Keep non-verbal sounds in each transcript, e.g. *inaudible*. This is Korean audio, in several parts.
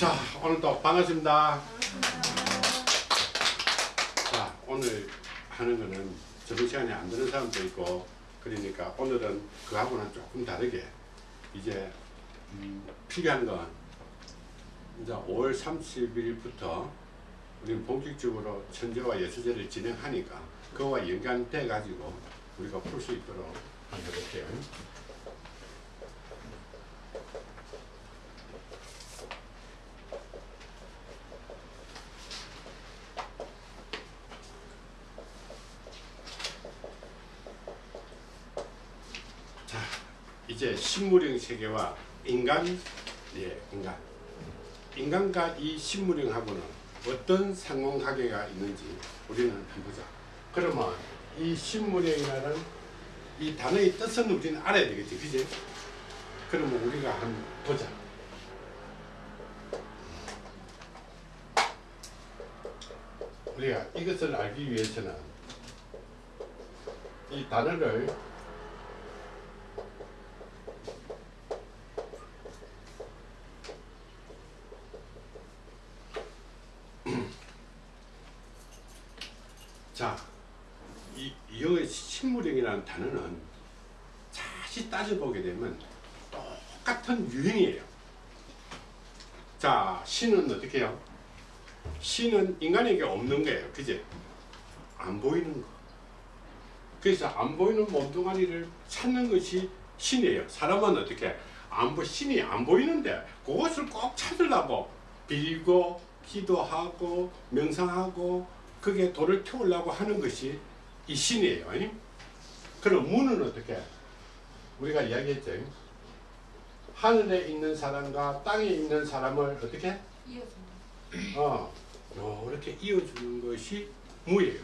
자 오늘도 반갑습니다. 자 오늘 하는 거는 저번 시간에 안 되는 사람도 있고 그러니까 오늘은 그하고는 조금 다르게 이제 음, 필요한 건 이제 5월 30일부터 우리는 본격적으로 천재와 예수제를 진행하니까 그와 연관돼 가지고 우리가 풀 수 있도록 한번 해볼게요. 자, 이제 식물형 세계와 인간, 예, 인간. 인간과 이 식물형하고는 어떤 상호관계가 있는지 우리는 보자. 그러면 이 식물형이라는 이 단어의 뜻은 우리는 알아야 되겠지, 그지? 그러면 우리가 한번 보자. 우리가 이것을 알기 위해서는 이 단어를 자, 이, 이 식물형이라는 단어는 다시 따져보게 되면 똑같은 유형이에요. 자, 신은 어떻게 해요? 신은 인간에게 없는 거예요. 그제? 안 보이는 거. 그래서 안 보이는 몸뚱아리를 찾는 것이 신이에요. 사람은 어떻게? 안 보, 신이 안 보이는데 그것을 꼭 찾으려고 빌고 기도하고 명상하고 그게 돌을 태우려고 하는 것이 이 신이에요. 아니? 그럼 문은 어떻게? 우리가 이야기했죠. 하늘에 있는 사람과 땅에 있는 사람을 어떻게? 어, 이렇게 이어주는 것이 무예요.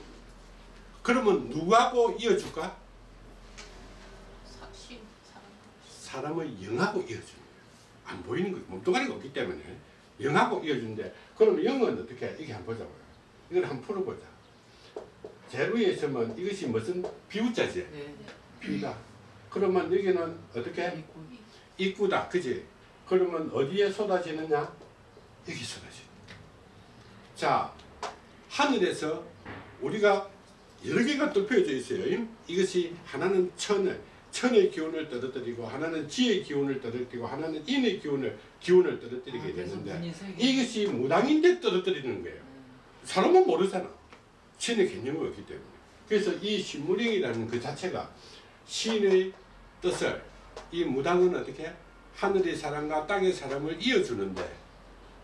그러면 누구하고 이어줄까? 사신 사람 사람의 영하고 이어주는 거예요. 안 보이는 거예요. 몸뚱아리가 없기 때문에 영하고 이어주는데 그러면 영은 어떻게? 이게 한번 보자고요. 이걸 한번 풀어보자. 제로에 있으면 이것이 무슨 비우자지? 네. 비다. 그러면 여기는 어떻게? 입구다. 그지? 그러면 어디에 쏟아지느냐? 여기 쏟아지. 자, 하늘에서 우리가 여러 개가 뚫혀져 있어요. 이것이 하나는 천을, 천의 기운을 떨어뜨리고 하나는 지의 기운을 떨어뜨리고 하나는 인의 기운을 기운을 떨어뜨리게 아, 되는데. 이것이 무당인데 떨어뜨리는 거예요. 사람은 모르잖아. 신의 개념이 없기 때문에. 그래서 이 신무령이라는 그 자체가 신의 뜻을 이 무당은 어떻게 하늘의 사람과 땅의 사람을 이어주는데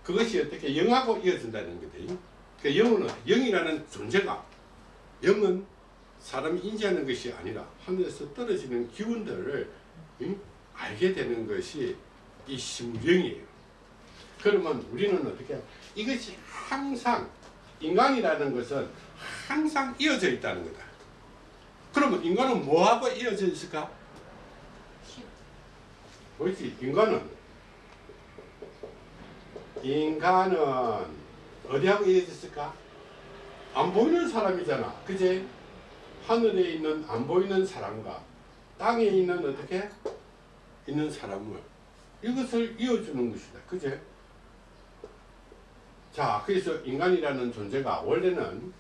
그것이 어떻게 영하고 이어준다는 거다. 그 영은 영이라는 존재가 영은 사람이 인지하는 것이 아니라 하늘에서 떨어지는 기운들을 응? 알게 되는 것이 이 심령이에요. 그러면 우리는 어떻게 이것이 항상 인간이라는 것은 항상 이어져 있다는 거다. 그러면 인간은 뭐하고 이어져 있을까? 신 그렇지 인간은 인간은 어디하고 이어져 있을까? 안 보이는 사람이잖아. 그제? 하늘에 있는 안 보이는 사람과 땅에 있는 어떻게? 있는 사람을 이것을 이어주는 것이다. 그제? 자, 그래서 인간이라는 존재가 원래는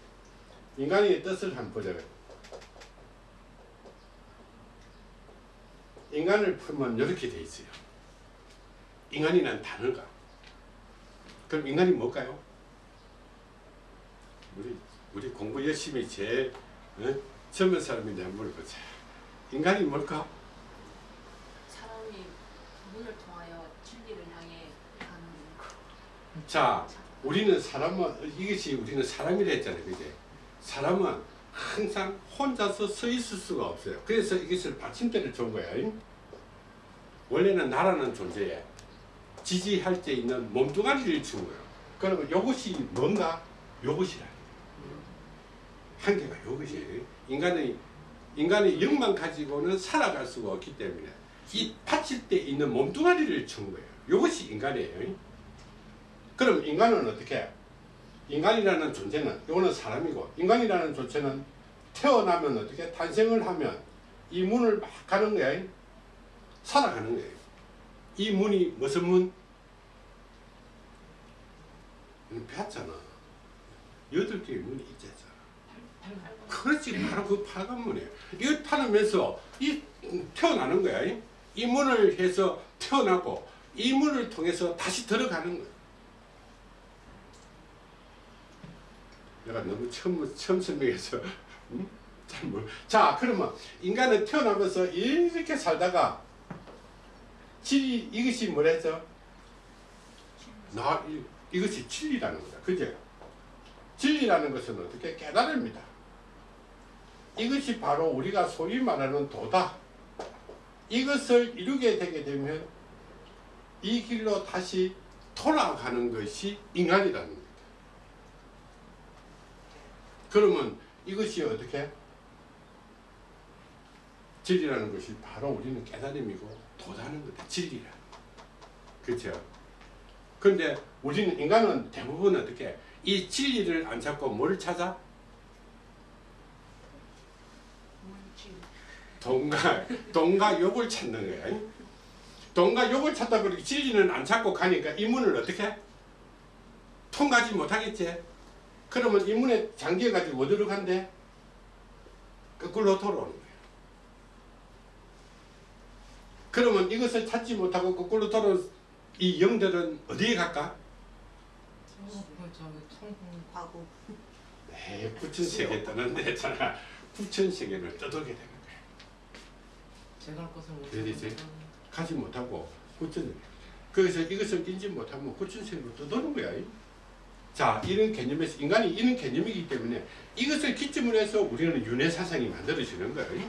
인간의 뜻을 한번 보자. 인간을 풀면 이렇게 돼 있어요. 인간이라는 단어가. 그럼 인간이 뭘까요? 우리 우리 공부 열심히 제일 어? 젊은 사람인데 한번 물어보자. 인간이 뭘까? 사람이 문을 통하여 진리를 향해 가는 거. 자, 우리는 사람은 이것이 우리는 사람이라 했잖아요, 그제? 사람은 항상 혼자서 서 있을 수가 없어요. 그래서 이것을 받침대를 준. 잉? 원래는 나라는 존재에 지지할 때 있는 몸뚱아리를 준 거예요. 그러면 이것이 뭔가? 이것이라. 한계가 이것이 인간의 인간의 영만 가지고는 살아갈 수가 없기 때문에 이 받칠 때 있는 몸뚱아리를 준 거예요. 이것이 인간이에요. 그럼 인간은 어떻게? 인간이라는 존재는 이거는 사람이고 인간이라는 존재는 태어나면 어떻게 탄생을 하면 이 문을 막 가는 거야. 살아가는 거예요. 이 문이 무슨 문? 폈잖아. 여덟 개의 문이 있잖아. 팔- 그렇지 바로 그 파란 문이에요. 이거 타면서 이 태어나는 거야. 이? 이 문을 해서 태어나고 이 문을 통해서 다시 들어가는 거야. 내가 너무 처음 처음 설명해서 *laughs* 음? 잘 모르. 자 그러면 인간은 태어나면서 이렇게 살다가 질 이것이 뭐랬죠? 나 이, 이것이 진리라는 거다. 그죠? 진리라는 것은 어떻게 깨달음이다. 이것이 바로 우리가 소위 말하는 도다. 이것을 이루게 되게 되면 이 길로 다시 돌아가는 것이 인간이라는. 그러면 이것이 어떻게? 진리라는 것이 바로 우리는 깨달음이고 도다는 거다. 진리라. 그렇죠? 근데 우리는 인간은 대부분 어떻게 이 진리를 안 찾고 뭘 찾아? 동과 동과 욕을 찾는 거야. 동과 욕을 찾다 보니 진리는 안 찾고 가니까 이 문을 어떻게 통과하지 못하겠지. 그러면 이 문에 잠겨 가지고 어디로 간대? 거꾸로 돌아오는 거야. 그러면 이것을 찾지 못하고 거꾸로 돌아온 이 영들은 어디에 갈까? 과거 에이, 부천 세계 떠난데 했잖아. 부천 세계를 떠돌게 되는 거야. 제가 할 것을 못 어디지? 찾아서 가지 못하고 구천 그래서 이것을 인지 못하면 구천세로 떠도는 거야. 자 이런 개념에서 인간이 이런 개념이기 때문에 이것을 기점으로 해서 우리는 윤회 사상이 만들어지는 거예요.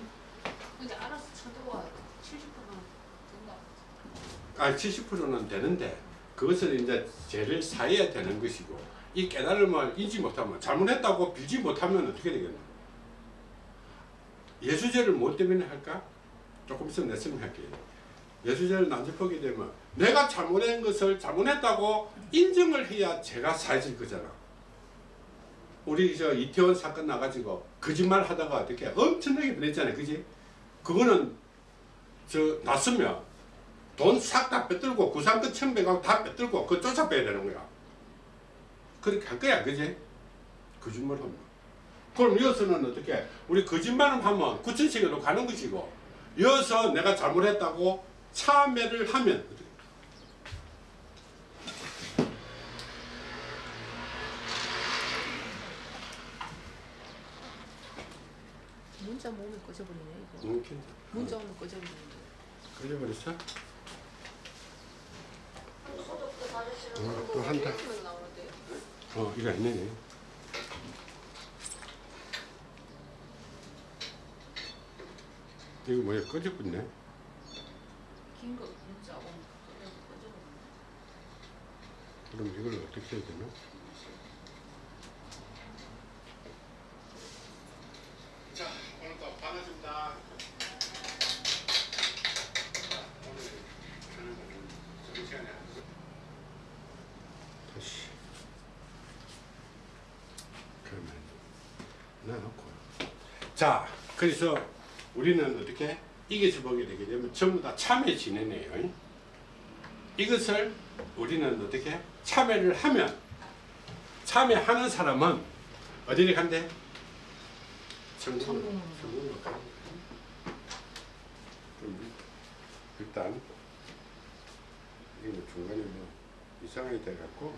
근데 알아서 쳐도가 70%는 된다. 아 70%는 되는데 그것을 이제 죄를 사해야 되는 것이고 이 깨달음을 인지 못하면 잘못했다고 빌지 못하면 어떻게 되겠나? 예수죄를 뭐 때문에 할까? 조금 있으면 내 설명할게요. 예수죄를 난접하게 되면 내가 잘못한 것을 잘못했다고 인정을 해야 죄가 사해질 거잖아. 우리 저 이태원 사건 나가지고 거짓말 하다가 어떻게 엄청나게 변했잖아요. 그지? 그거는 저 났으면 돈 싹다 뺏들고 구상권 천백하고 다 뺏들고 그거 쫓아빼야 되는 거야. 그렇게 할 거야. 그지? 거짓말 하면. 그럼 여기서는 어떻게 우리 거짓말을 하면 구천세계로 가는 것이고 여기서 내가 잘못했다고 참회를 하면? 문자 모으면 꺼져버리네 이거. 응, 괜찮아. 문자 오면 꺼져버리는데. 걸려버렸어? 응, 또 한다. 어, 이거 있네. 이거 뭐야? 꺼져버렸네. 긴거 문자. 그럼 이걸 어떻게 해야 되나? 자, 오늘도 반갑습니다. 오늘 시간에. 다시. 그러면 놔놓고. 자, 그래서 우리는 어떻게 이것을 보게 되게 되면 전부 다 참회 지내네요. 이것을 우리는 어떻게 참회를 하면 참회하는 사람은 어디를 간대? 천국으로 천국으로. 가는 일단 이게 뭐 중간에 뭐 이상하게 돼갖고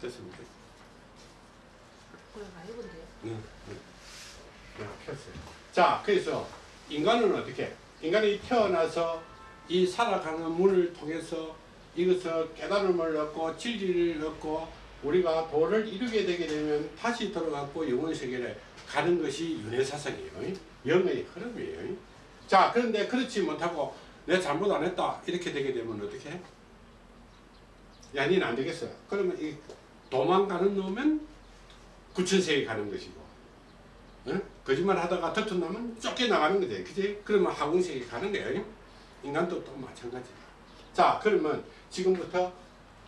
됐습니다. 그래 나 이건데요. 네, 네. 네, 폈어요. 자, 그래서 인간은 어떻게? 인간이 태어나서 이 살아가는 문을 통해서 이것을 깨달음을 얻고 진리를 얻고 우리가 도를 이루게 되게 되면 다시 돌아가고 영혼 세계를 가는 것이 윤회사상이에요. 영의 흐름이에요. 자, 그런데 그렇지 못하고 내 잘못 안 했다 이렇게 되게 되면 어떻게? 해? 야, 니는 안 되겠어. 그러면 이 도망가는 놈은 구천세에 가는 것이고 응? 거짓말 하다가 털털나면 쫓겨나가는 거지. 그지? 그러면 하궁세에 가는 거예요. 인간도 또 마찬가지. 자 그러면 지금부터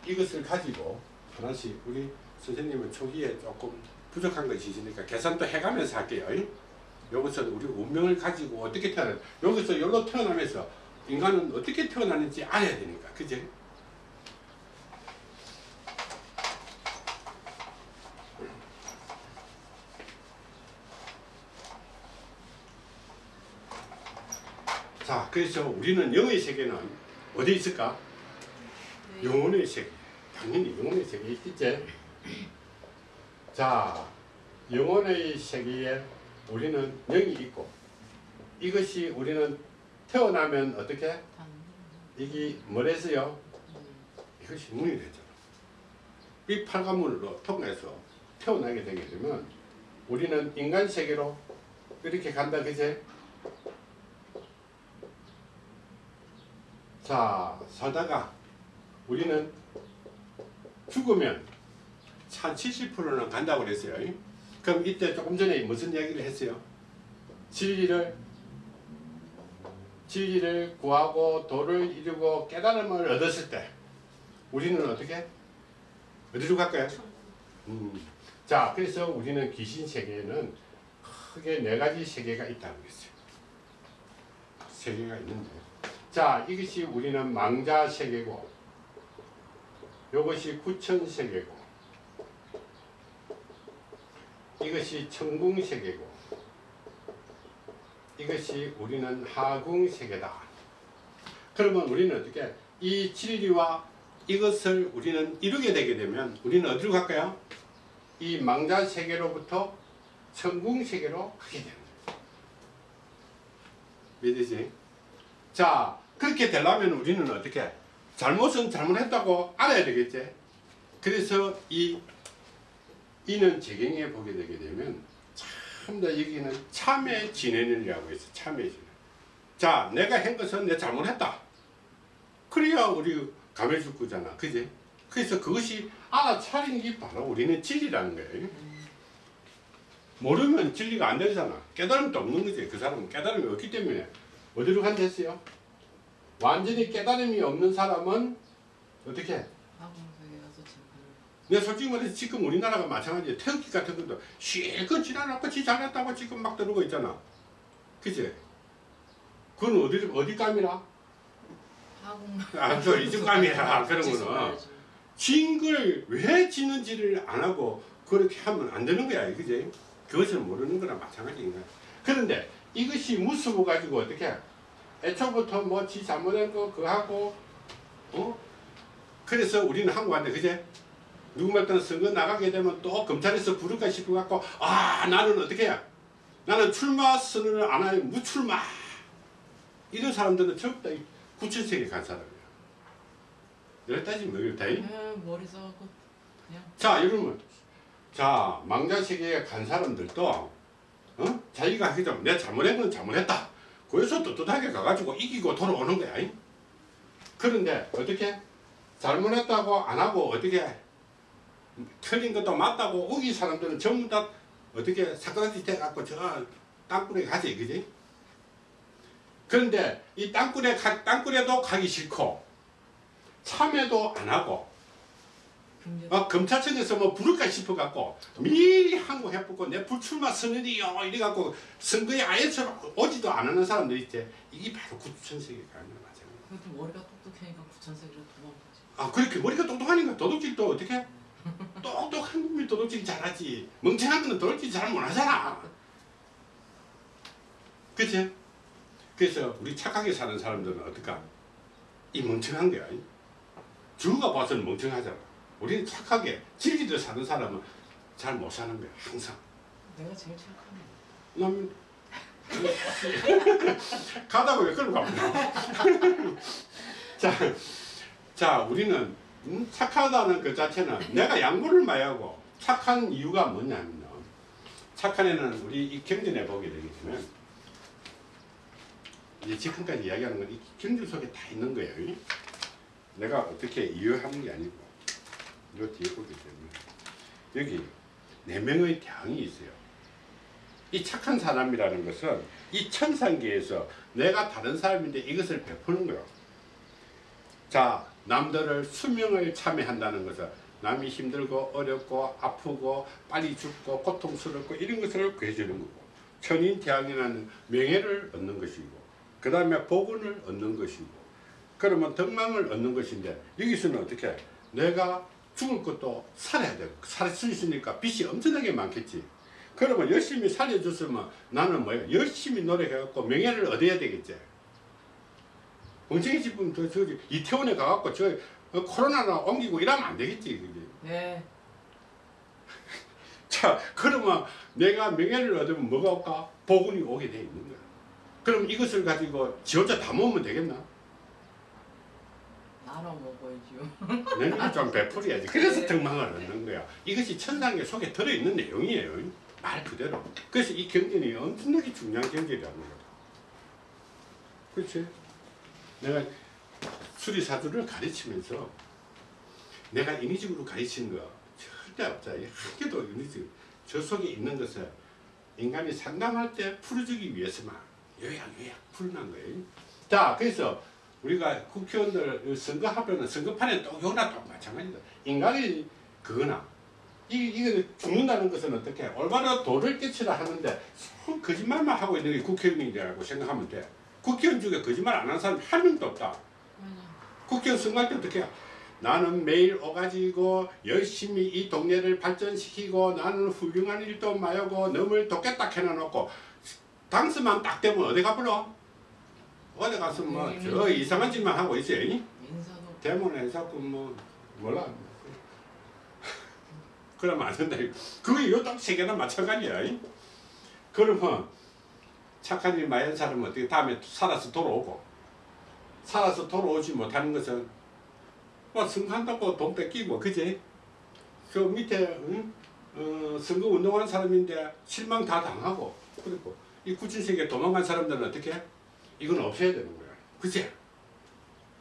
이것을 가지고 하나씩 우리 선생님은 초기에 조금 부족한 것이 있으니까 계산도 해가면서 할게요. 여기서 우리 운명을 가지고 어떻게 태어나 여기서 여기로 태어나면서 인간은 어떻게 태어나는지 알아야 되니까. 그지? 자, 그래서 우리는 영의 세계는 어디 있을까? 네. 영혼의 세계. 당연히 영혼의 세계 있겠지? 자, 영혼의 세계에 우리는 영이 있고 이것이 우리는 태어나면 어떻게? 단. 이게 뭐랬어요? 음. 이것이 문이 되잖아. 이 팔관문으로 통해서 태어나게 되게 되면 우리는 인간 세계로 이렇게 간다 그제? 자 살다가 우리는 죽으면 한 70%는 간다고 그랬어요. 그럼 이때 조금 전에 무슨 이야기를 했어요? 진리를 진리를 구하고 도를 이루고 깨달음을 얻었을 때 우리는 어떻게 어디로 갈까요? 음. 자, 그래서 우리는 귀신 세계에는 크게 네 가지 세계가 있다고 했어요. 세계가 있는데, 자, 이것이 우리는 망자 세계고, 이것이 구천 세계고, 이것이 천궁 세계고, 이것이 우리는 하궁 세계다. 그러면 우리는 어떻게 이 진리와 이것을 우리는 이루게 되게 되면 우리는 어디로 갈까요? 이 망자 세계로부터 천궁 세계로 가게 되는 거예요. 믿으지? 자, 그렇게 되려면 우리는 어떻게? 잘못은 잘못했다고 알아야 되겠지? 그래서 이 이는 재경에 보게 되게 되면 참더 여기는 참의 진행이라고 해서 참의 진행. 자, 내가 한 것은 내 잘못했다. 그래야 우리 감해 줄 거잖아. 그지? 그래서 그것이 알아차리는 게 바로 우리는 진리라는 거예요. 모르면 진리가 안 되잖아. 깨달음도 없는 거지. 그 사람은 깨달음이 없기 때문에 어디로 간다 했어요? 완전히 깨달음이 없는 사람은 어떻게 해? 내가 솔직히 말해서 지금 우리나라가 마찬가지야. 태극기 같은 것도 실컷 지나놓고 지 잘났다고 지금 막 들어오고 있잖아. 그치? 그건 어디, 어디 감이라? 아, 저 이쪽 감이야. 그런 거는. 진걸 왜 지는지를 안 하고 그렇게 하면 안 되는 거야, 그지? 그것을 모르는 거랑 마찬가지인 거야. 그런데 이것이 무수고 가지고 어떻게 애초부터 뭐 지 잘못한 거 그거 하고 어? 그래서 우리는 한국 왔는데 그제 누구 말 따는 선거 나가게 되면 또 검찰에서 부를까 싶어 갖고 아 나는 어떻게 해? 나는 출마 선언을 안 하면 무출마 이런 사람들은 전부 다 구천세계 간 사람이야. 이래 따지면 모르겠다. 이? 에, 머리 써갖고 그냥. 자, 여러분. 자, 망자세계에 간 사람들도, 어? 자기가 하기 전, 내 잘못한 건 잘못했다. 그래서 떳떳하게 가가지고 이기고 돌아오는 거야. 이? 그런데, 어떻게? 잘못했다고 안 하고, 어떻게? 틀린 것도 맞다고 우기 사람들은 전부 다, 어떻게? 사그라지 돼갖고, 저, 땅굴에 가지, 그지? 그런데, 이 땅굴에, 가, 땅굴에도 가기 싫고, 참여도 안 하고. 어, 검찰청에서 뭐 부를까 싶어갖고 미리 항고 해보고 내 불출마 선언이요 이래갖고 선거에 아예 저 오지도 안 하는 사람들 있지 이게 바로 구천세계 가는 거 맞아요 그것도 머리가 똑똑하니까 구천세기로 도망가지. 아 그렇게 머리가 똑똑하니까 도둑질도 어떻게 *laughs* 똑똑한 놈이 도둑질 잘하지. 멍청한 거는 도둑질 잘 못하잖아. 그치? 그래서 우리 착하게 사는 사람들은 어떨까? 이 멍청한 거야. 주가 봐서는 멍청하잖아 우리는 착하게 진리를 사는 사람은 잘 못 사는 거야 항상. 내가 제일 착하네. 남 *laughs* 가다가 왜 끌고 가보냐 *laughs* 자, 자 우리는 음, 착하다는 그 자체는 내가 양보를 많이 하고 착한 이유가 뭐냐면요. 착한 애는 우리 이 경전에 보게 되면 이제 지금까지 이야기하는 건 이 경전 속에 다 있는 거예요. 내가 어떻게 이해하는 게 아니고 요 뒤에 보게 되면 여기 네 명의 대왕이 있어요. 이 착한 사람이라는 것은 이 천상계에서 내가 다른 사람인데 이것을 베푸는 거예요. 자, 남들을 수명을 참여한다는 것은 남이 힘들고 어렵고 아프고 빨리 죽고 고통스럽고 이런 것을 구해주는 거고 천인대왕이라는 명예를 얻는 것이고 그 다음에 복운을 얻는 것이고 그러면 덕망을 얻는 것인데 여기서는 어떻게? 내가 죽을 것도 살아야 되고 살 수 있으니까 빚이 엄청나게 많겠지. 그러면 열심히 살려줬으면 나는 뭐야? 열심히 노력해갖고 명예를 얻어야 되겠지. 엉덩이 집은 저 저기 이태원에 가갖고 저 어, 코로나나 옮기고 이러면 안 되겠지 그지? 네. *laughs* 자 그러면 내가 명예를 얻으면 뭐가 올까? 복운이 오게 돼 있는 거야. 그럼 이것을 가지고 지 혼자 다 모으면 되겠나 나눠 먹어야지요. 내가 좀 베풀어야지. *laughs* 그래서 네. 덕망을 얻는 거야. 이것이 천상의 속에 들어있는 내용이에요. 말 그대로. 그래서 이 경전이 엄청나게 중요한 경전이라는 거다 그렇지? 내가 수리사주를 가르치면서 내가 인위적으로 가르치는 거 절대 없다. 이한 개도 인위적 저 속에 있는 것을 인간이 상담할 때 풀어주기 위해서만 요약 요약 풀어난 거예요. 자 그래서 우리가 국회의원들 선거하면은 선거판에 또 요나 또 마찬가지다. 인간이 그거나 이 이거 죽는다는 것은 어떻게 올바로 도를 깨치라 하는데 손 거짓말만 하고 있는 게 국회의원이라고 생각하면 돼. 국회의원 중에 거짓말 안 하는 사람 한 명도 없다. 맞아. 국회의원 선거할 때 어떻게 해? 나는 매일 오가지고 열심히 이 동네를 발전시키고 나는 훌륭한 일도 마하고 너을 돕겠다 해놔놓고 당선만 딱 되면 어디 가불어? 어디 가서 뭐 저 이상한 짓만 하고 있어요. 대문에 자꾸 뭐 몰라. *laughs* 그러면 안 된다. 그게 요딱세 개나 마찬가지야. 이? 그러면 착한 일 많이 한 사람은 어떻게 다음에 살아서 돌아오고 살아서 돌아오지 못하는 것은 뭐 선거한다고 돈 뺏기고 그지? 저 밑에 응? 어, 선거 운동하는 사람인데 실망 다 당하고 그리고 이 구친세계 도망간 사람들은 어떻게 해? 이건 없애야 되는 거야. 그치?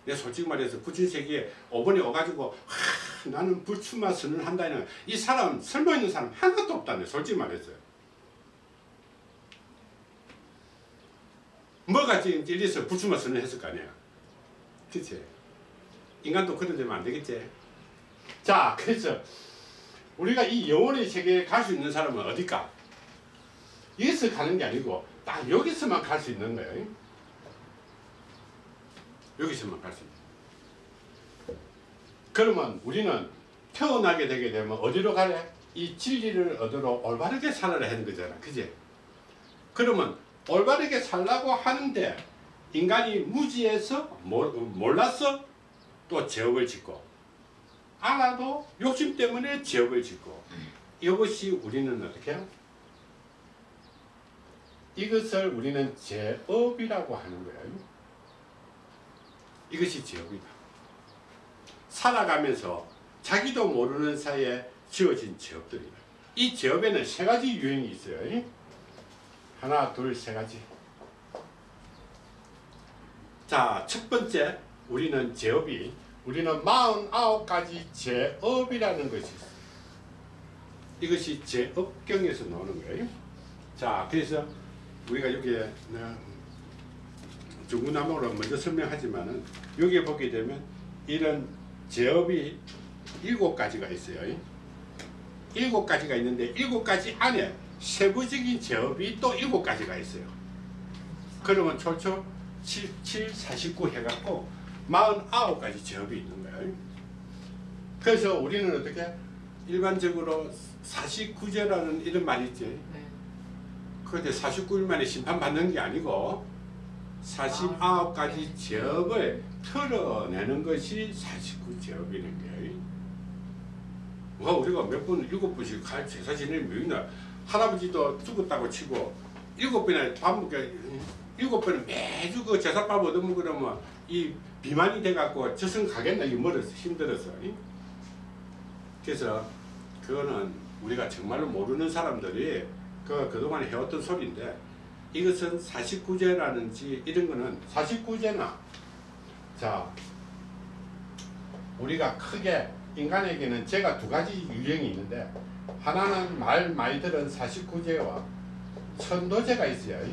내 솔직히 말해서 구친세계에 5번에 와가지고 하, 나는 불출마 선언한다는 이 사람 설마 있는 사람 하나도 없다네 솔직히 말해서 뭐가 지금 찔려서 불출마 선언했을 거 아니야 그치? 인간도 그런 데면 안 되겠지 자 그래서 우리가 이 영혼의 세계에 갈 수 있는 사람은 어딜까? 여기서 가는 게 아니고 딱 여기서만 갈 수 있는 거예요 여기서만 있는 그러면 우리는 태어나게 되게 되면 어디로 가래? 이 진리를 얻으러 올바르게 살아야 하는 거잖아 그지? 그러면 올바르게 살라고 하는데 인간이 무지해서 몰- 몰라서 또 죄업을 짓고 알아도 욕심 때문에 죄업을 짓고 이것이 우리는 어떻게 해요? 이것을 우리는 죄업이라고 하는 거예요. 이것이 죄업이다. 살아가면서 자기도 모르는 사이에 지어진 죄업들이다. 이 죄업에는 세 가지 유형이 있어요. 하나, 둘, 세 가지. 자, 첫 번째, 우리는 죄업이, 우리는 49가지 죄업이라는 것이 있어요. 이것이 죄업경에서 나오는 거예요. 자, 그래서 우리가 여기에 중구난방으로 먼저 설명하지만은 여기에 보게 되면 이런 제업이 일곱 가지가 있어요. 일곱 가지가 있는데 일곱 가지 안에 세부적인 제업이 또 일곱 가지가 있어요. 그러면 초초 7, 7, 49 해갖고 49가지 제업이 있는 거예요. 그래서 우리는 어떻게 일반적으로 49제라는 이런 말이 있지. 네. 그런데 49일 만에 심판받는 게 아니고 49가지 제업을 털어내는 것이 49제업이는 거예요. 와 우리가 몇 번 일곱 번씩 갈 제사 지낼 묘이나 할아버지도 죽었다고 치고 일곱 번에 밥 일곱 번에 매주 그 제사밥 얻어먹으려면 이 비만이 돼갖고 저승 가겠나 이게 멀어서 힘들어서 이? 그래서 그거는 우리가 정말로 모르는 사람들이 그 그동안 해왔던 소리인데 이것은 49제라는지 이런 거는 49제나 자 우리가 크게 인간에게는 제가 두 가지 유형이 있는데 하나는 말 많이 들은 49제와 천도제가 있어요.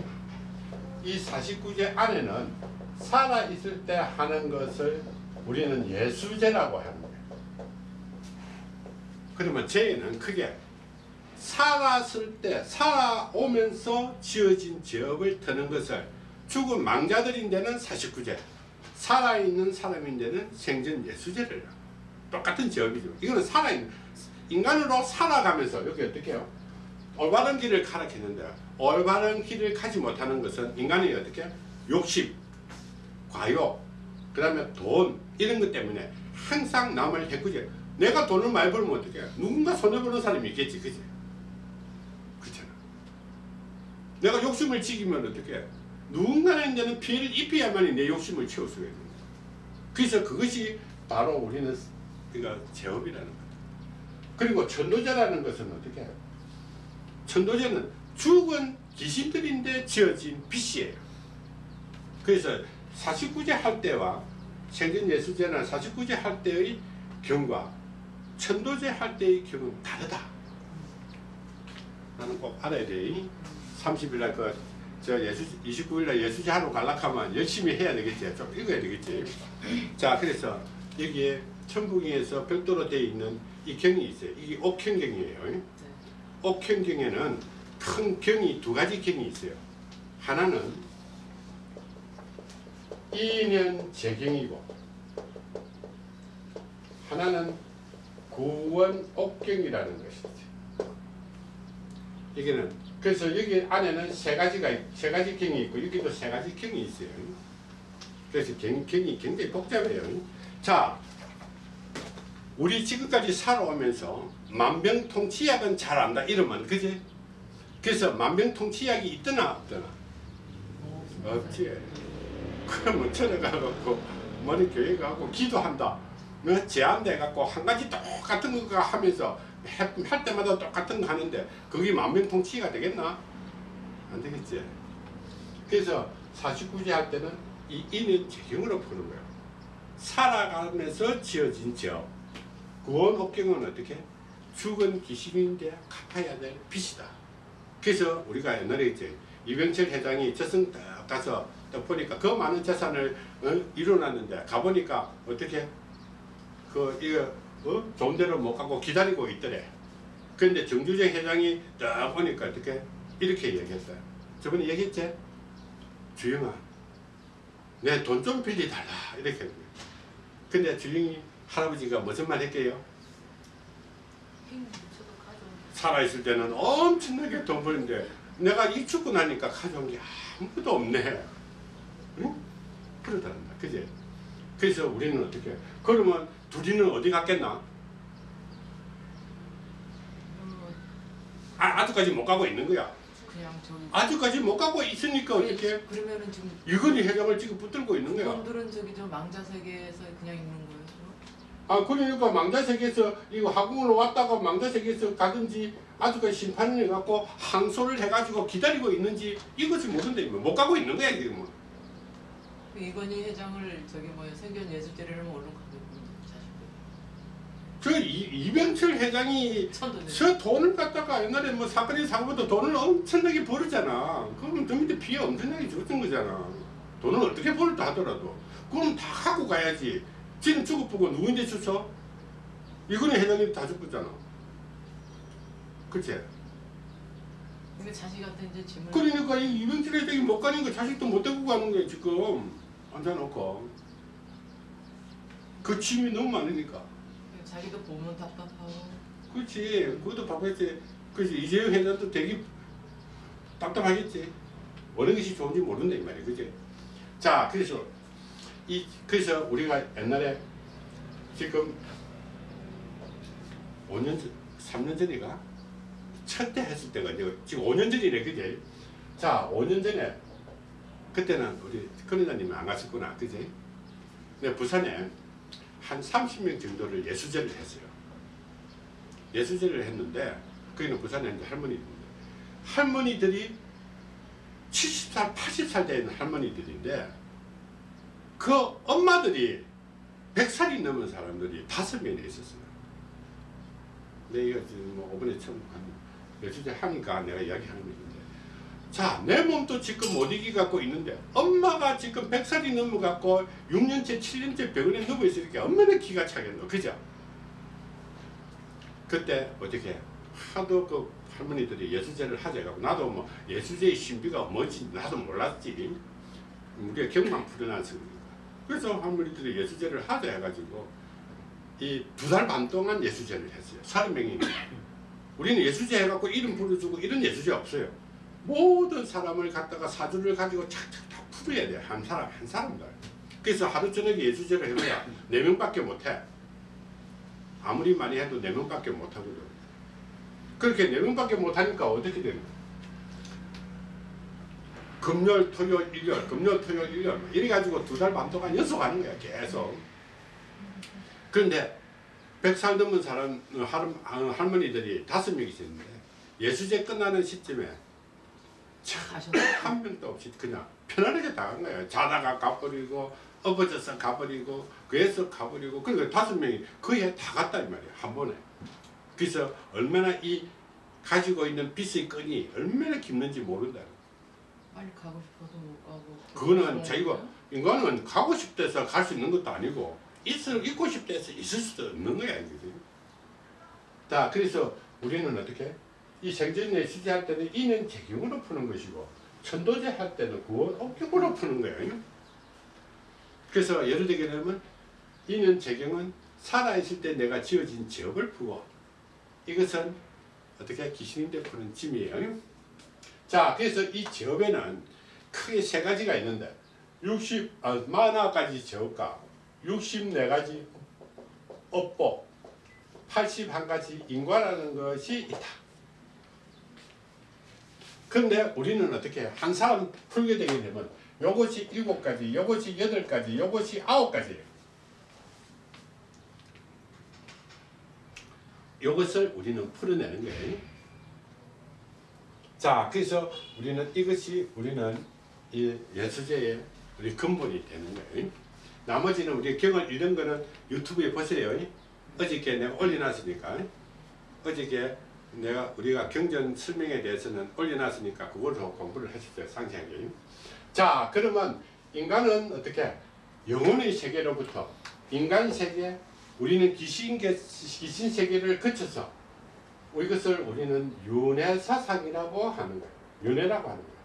이 49제 안에는 살아 있을 때 하는 것을 우리는 예수제라고 거예요. 그러면 죄는 크게 살았을 때 살아오면서 지어진 죄업을 터는 것을 죽은 망자들인 데는 49제 살아있는 사람인 데는 생전 예수제를. 똑같은 죄업이죠. 이거는 살아있는 인간으로 살아가면서 여기 어떻게 해요? 올바른 길을 가르치는데 올바른 길을 가지 못하는 것은 인간이 어떻게 욕심, 과욕, 그 다음에 돈 이런 것 때문에 항상 남을 해꾸지 내가 돈을 많이 벌면 어떻게 누군가 손해보는 사람이 있겠지 그지? 그렇잖아 내가 욕심을 지키면 어떻게 누군가에게는 피해를 입혀야만이 내 욕심을 채울 수가 있는 거야 그래서 그것이 바로 우리는 우리가 제업이라는 거다 그리고 천도제라는 것은 어떻게 해요? 천도제는 죽은 귀신들인데 지어진 빛이에요 그래서 49제 할 때와 생전 예수제나 49제 할 때의 경과 천도제 할 때의 경은 다르다. 나는 꼭 알아야 돼. 30일날 그, 저 예수, 29일날 예수제 하러 갈락하면 열심히 해야 되겠지. 좀 읽어야 되겠지. 자, 그래서 여기에 천국에서 별도로 되어 있는 이 경이 있어요. 이게 옥현경이에요. 네. 옥현경에는 큰 경이 두 가지 경이 있어요. 하나는 이년 재경이고 하나는 구원 옥경이라는 것이죠. 여기는 그래서 여기 안에는 세 가지가 있- 세 가지 경이 있고 여기도 세 가지 경이 있어요. 그래서 경, 경이 굉장히 복잡해요. 자, 우리 지금까지 살아오면서 만병통치약은 잘 안다 이러면 그지? 그래서 만병통치약이 있더나 없더나 없지. 그러면 전에 가갖고 머리 교회 가고 기도한다. 뭐 제한돼 갖고 한 가지 똑같은 거 하면서 해- 할 때마다 똑같은 거 하는데 그게 만병통치가 되겠나? 안 되겠지. 그래서 49제 할 때는 이 인은 재경으로 푸는 거예요. 살아가면서 지어진 죄업. 구원 옥경은 어떻게? 죽은 귀신인데 갚아야 될 빚이다. 그래서 우리가 옛날에 이제 이병철 회장이 저승 딱 가서 딱 보니까 그 많은 재산을 어, 이뤄놨는데 가보니까 어떻게 그 이거 어? 좋은 데로 못 가고 기다리고 있더래. 그런데 정주정 회장이 딱 보니까 어떻게 이렇게 얘기했어요. 저번에 얘기했지? 주영아, 내 돈 좀 빌려달라 이렇게. 했는 거예요. 근데 주영이 할아버지가 무슨 말 했게요? 살아있을 때는 엄청나게 돈 버는데 내가 이 죽고 나니까 가져온 게 아무것도 없네. 응? 그러더란다. 그지? 그래서 우리는 어떻게? 그러면 둘이는 어디 갔겠나? 어, 아, 아직까지 못 가고 있는 거야. 아직까지 못 가고 있으니까 어떻게? 그러면은 지금 유건이 회장을 지금 붙들고 있는 거야. 분들은 저기 저 망자 세계에서 그냥 있는 거예요. 아, 그러니까 망자 세계에서 이거 학궁으로 왔다가 망자 세계에서 가든지 아직까지 심판을 해갖고 항소를 해가지고 기다리고 있는지 이것을 모른다. 못 가고 있는 거야, 지금. 그 이건희 회장을 저기 뭐야 생전 예수제례를 얼른 이, 이병철 회장이. 저 돈을 갖다가 옛날에 뭐 사건이 사고보다 돈을 엄청나게 벌었잖아. 그러면 저 밑에 피해 엄청나게 줬던 거잖아. 돈을 어떻게 벌었다 하더라도. 그럼 다 하고 가야지. 지금 죽어보고 누구인데 줬어? 이건희 회장이 다 죽었잖아. 그치? 근데 자식한테 이제 짐을 그러니까 이 이병철 회장이 못 가는 거 자식도 못 데리고 가는 거야 지금. 앉아놓고. 그 짐이 너무 많으니까. 자기도 보면 답답하고 그렇지. 그것도 바쁘겠지. 그렇지. 이재용 회장도 되게 답답하겠지. 어느 것이 좋은지 모른다 이 말이야. 그지? 자, 그래서 이 그래서 우리가 옛날에 지금 5년 전, 3년 전이가 첫때 했을 때가 이제 지금 5년 전이네 그제 자 5년 전에 그때는 우리 큰이사님이 안 갔었구나 그제 근데 부산에 한 30명 정도를 예수제를 했어요 예수제를 했는데 거기는 부산에 이제 할머니들인데 할머니들이 70살 80살 된 할머니들인데 그 엄마들이 100살이 넘은 사람들이 다섯 명이 있었어요. 근데 이거 지금 뭐 이번에 처음 한 며칠 하니까 내가 이야기하는 건데 자, 내 몸도 지금 못 이기 갖고 있는데 엄마가 지금 100살이 넘어 갖고 6년째 7년째 병원에 누워 있으니까 얼마나 기가 차겠노. 그죠? 그때 어떻게 하도 그 할머니들이 예수제를 하자 해갖고 나도 뭐 예수제의 신비가 뭔지 나도 몰랐지. 우리가 경만 풀어놨으니까. 그래서 할머니들이 예수제를 하자 해가지고 이 두 달 반 동안 예수제를 했어요. 30명이. 우리는 예수제 해갖고 이름 부르주고 이런 예수제 없어요. 모든 사람을 갖다가 사주를 가지고 착착 다 풀어야 돼. 한 사람, 한 사람들. 그래서 하루 저녁에 예수제를 해봐야 네 명밖에 못해. 아무리 많이 해도 네 명밖에 못하거든. 그렇게 네 명밖에 못하니까 어떻게 되는 거야? 금요일, 토요일, 일요일, 금요일, 토요일, 일요일 뭐 이래가지고 두 달 반 동안 연속 하는 거야 계속. 그런데 100살 넘은 사람 어, 할, 어, 할머니들이 다섯 명 있었는데 예수제 끝나는 시점에? *coughs* 한 명도 없이 그냥 편안하게 나간 거예요. 자다가 가버리고 엎어져서 가버리고 그래서 가버리고 그러니까 다섯 명이 거의 다 갔다 이 말이에요. 한 번에. 그래서 얼마나 이 가지고 있는 빚의 끈이 얼마나 깊는지 모른다. 빨리 가고 싶어서 못 가고. 그거는 자기가 인간은 가고 싶대서 갈 수 있는 것도 아니고 있을 있고 싶대서 있을 수도 없는 거야 이게. 자 그래서 우리는 어떻게 이 생전에 시제할 때는 이는 재경으로 푸는 것이고 천도제 할 때는 구원 옥경으로 푸는 거예요. 그래서 예를 들게 되면 이는 재경은 살아있을 때 내가 지어진 지업을 푸고 이것은 어떻게 귀신인데 푸는 짐이에요. 자 그래서 이 지업에는 크게 세 가지가 있는데 60, 아, 만화까지 지업과 64가지 업보 81가지 인과라는 것이 있다. 그런데 우리는 어떻게 해요? 한 사람 풀게 되게 되면 요것이 일곱 가지, 요것이 여덟 가지, 요것이 아홉 가지예요. 요것을 우리는 풀어내는 거예요. 자, 그래서 우리는 이것이 우리는 이 예수제의 우리 근본이 되는 거예요. 나머지는 우리 경을 잃은 거는 유튜브에 보세요. 어저께 내가 올려놨으니까 어저께 내가 우리가 경전 설명에 대해서는 올려놨으니까 그걸로 공부를 하시죠 상세하게. 자 그러면 인간은 어떻게 영혼의 세계로부터 인간 세계 우리는 귀신 계- 귀신 세계를 거쳐서 이것을 우리는 윤회 사상이라고 하는 거예요. 윤회라고 하는 거예요.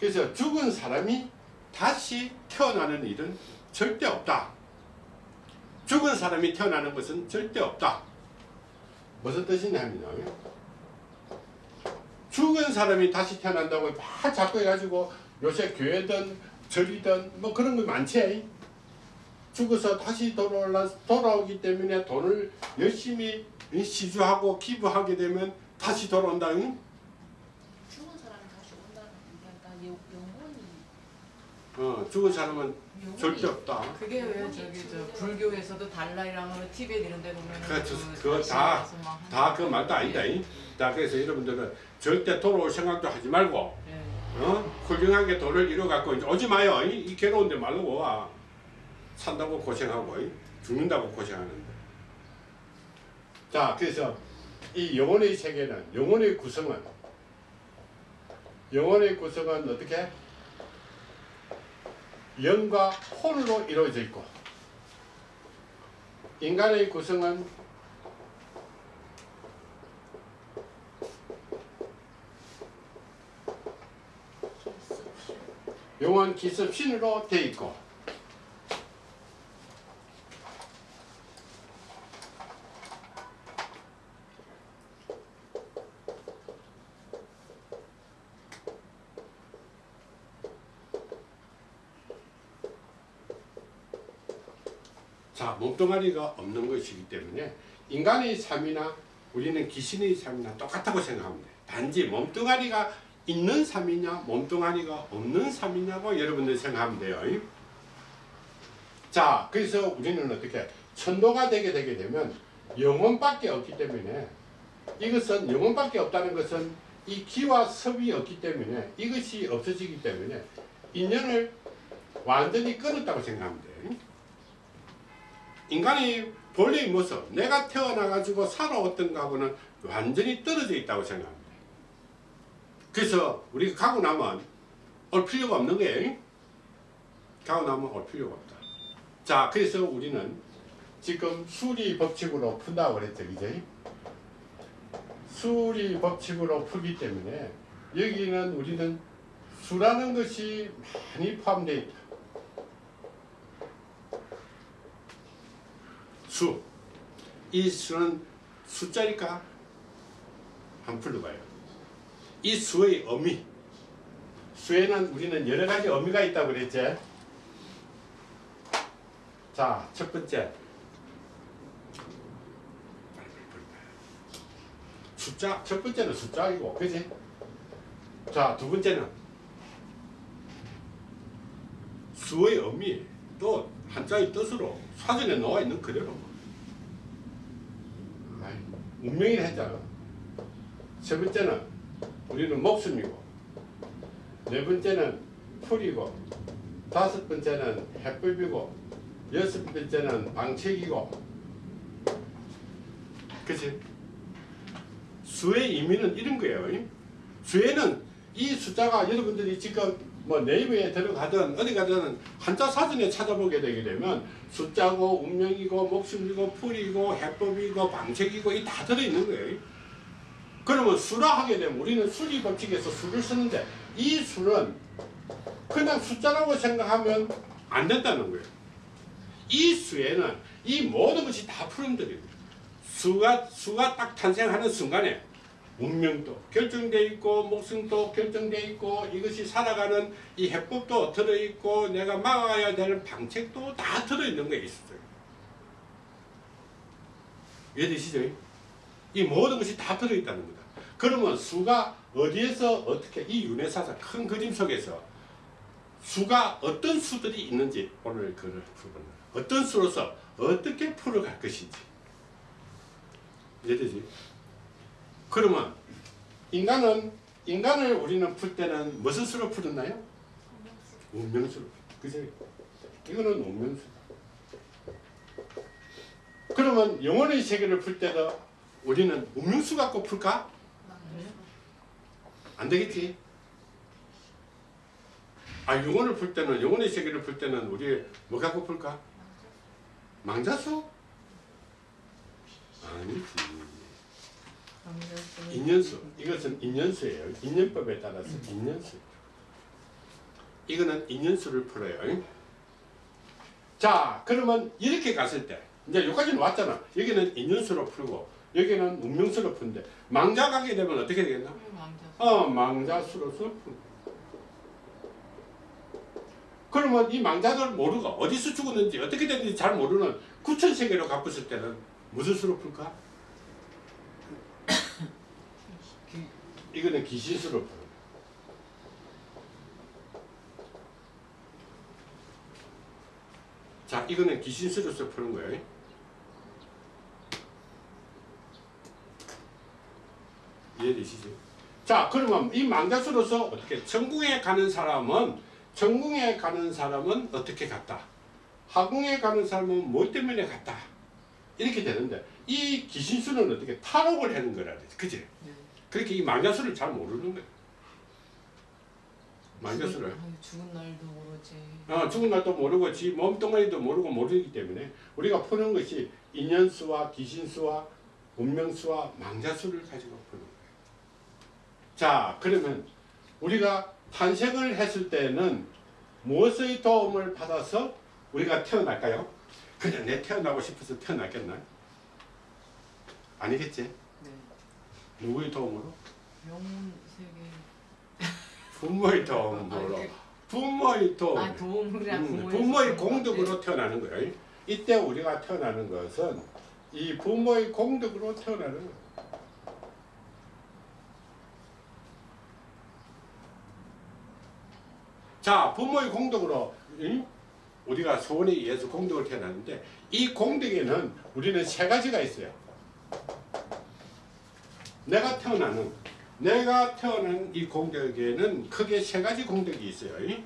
그래서 죽은 사람이 다시 태어나는 일은 절대 없다. 죽은 사람이 태어나는 것은 절대 없다. 무슨 뜻이냐면요. 죽은 사람이 다시 태어난다고 막 자꾸 해가지고 요새 교회든 절이든 뭐 그런 거 많지. 죽어서 다시 돌아올라, 돌아오기 때문에 돈을 열심히 시주하고 기부하게 되면 다시 돌아온다. 응? 죽은 사람이 다시 온다는 게 약간 영- 영혼이 어, 죽은 사람은 절대 없다. 그게 왜 저기 저 불교에서도 달라이라마 티벳 이런 데 보면 그렇죠. 그거 다- 다 그 말도 아니다. 잉? 자, 그래서 여러분들은 절대 돌아올 생각도 하지 말고, 예. 어? 훌륭하게 돈을 잃어갖고 이제 오지 마요. 이, 이 괴로운데 말고 와. 산다고 고생하고, 잉? 죽는다고 고생하는데. 자, 그래서 이 영혼의 세계는, 영혼의 구성은, 영혼의 구성은 어떻게? 영과 혼으로 이루어져 있고, 인간의 구성은 영원 기습 신으로 돼 있고 자 몸뚱아리가 없는 것이기 때문에 인간의 삶이나 우리는 귀신의 삶이나 똑같다고 돼. 단지 몸뚱아리가 있는 삶이냐 몸뚱아리가 없는 삶이냐고 여러분들 생각하면 돼요. 자, 그래서 우리는 어떻게 천도가 되게 되게 되면 영혼밖에 없기 때문에 이것은 영혼밖에 없다는 것은 이 기와 섭이 없기 때문에 이것이 없어지기 때문에 인연을 완전히 끊었다고 돼. 인간의 본래의 모습, 내가 태어나가지고 살아왔던 거하고는 완전히 떨어져 있다고 생각합니다. 그래서 우리가 가고 나면 올 필요가 없는 거예요. 가고 나면 올 필요가 없다. 자, 그래서 우리는 지금 수리 법칙으로 푼다고 그랬죠, 이제. 수리 법칙으로 풀기 때문에 여기는 우리는 수라는 것이 많이 포함되어 있다. 수. 이 수는 숫자일까? 한번 풀어봐요. 이 수의 의미. 수에는 우리는 여러 가지 의미가 있다고 그랬지? 자, 첫 번째. 숫자, 첫 번째는 숫자이고, 그지? 자, 두 번째는 수의 의미, 또 한자의 뜻으로 사전에 나와 있는 그대로. 운명이라 했잖아. 세 번째는 우리는 목숨이고, 네 번째는 풀이고, 다섯 번째는 해법이고, 여섯 번째는 방책이고, 그치? 수의 의미는 이런 거예요. 수에는 이 숫자가 여러분들이 지금 뭐 네이버에 들어가든 어디 가든 한자 사전에 찾아보게 되게 되면 숫자고 운명이고 목숨이고 풀이고 해법이고 방책이고 이 다 들어있는 거예요. 그러면 수라 하게 되면 우리는 수리 법칙에서 수를 쓰는데 이 수는 그냥 숫자라고 생각하면 안 된다는 거예요. 이 수에는 이 모든 것이 다 풀음들입니다. 수가 수가 딱 탄생하는 순간에 운명도 결정돼 있고 목숨도 결정돼 있고 이것이 살아가는 이 해법도 들어 있고 내가 막아야 되는 방책도 다 들어 있는 거에 있어요. 이해되시죠? 이 모든 것이 다 들어 있다는 거다. 그러면 수가 어디에서 어떻게 이 윤회사상 큰 그림 속에서 수가 어떤 수들이 있는지 오늘 그를 거예요. 어떤 수로서 어떻게 풀어갈 것인지 이해되지? 그러면 인간은 인간을 우리는 풀 때는 무슨 수로 풀었나요? 운명수로. 그죠? 이거는 운명수. 그러면 영혼의 세계를 풀 때도 우리는 운명수 갖고 풀까? 안 되겠지? 아 영혼을 풀 때는 영혼의 세계를 풀 때는 우리 뭐 갖고 풀까? 망자수? 아니지. 인연수. 이것은 인연수예요. 인연법에 따라서 인연수. 이거는 인연수를 풀어요. 자, 그러면 이렇게 갔을 때 이제 여기까지는 왔잖아. 여기는 인연수로 풀고 여기는 운명수로 푸는데 망자 가게 되면 어떻게 되겠나? 어, 망자수로서 푼다. 그러면 이 망자를 모르고 어디서 죽었는지 어떻게 됐는지 잘 모르는 구천세계로 갚았을 때는 무슨 수로 풀까? 이거는 기신수로 풀어. 자, 이거는 기신수로서 푸는 거예요. 이해되시죠? 자, 그러면 이 망자수로서 어떻게 천궁에 가는 사람은 천궁에 가는 사람은 어떻게 갔다? 하궁에 가는 사람은 뭐 때문에 갔다? 이렇게 되는데 이 기신수는 어떻게 탈옥을 하는 거라. 그지? 그렇게 이 망자수를 잘 모르는 거야. 망자수를. 죽은 날도 모르지. 어, 죽은 날도 모르고 지 몸뚱아리도 모르고 모르기 때문에 우리가 푸는 것이 인연수와 기신수와 운명수와 망자수를 가지고 푸는 거예요. 자, 그러면 우리가 탄생을 했을 때는 무엇의 도움을 받아서 우리가 태어날까요? 그냥 내 태어나고 싶어서 태어났겠나? 아니겠지? 네. 누구의 도움으로? 영혼 세계. 부모의 도움으로. 아니, 부모의 도움. 아 도움이라 음, 부모의 부모의. 공덕으로 태어나는 거예요. 이때 우리가 태어나는 것은 이 부모의 공덕으로 태어나는 거예요. 자, 부모의 공덕으로 응? 우리가 소원에 의해서 공덕을 태어났는데 이 공덕에는 우리는 세 가지가 있어요. 내가 태어나는 내가 태어난 이 공덕에는 크게 세 가지 공덕이 있어요. 응?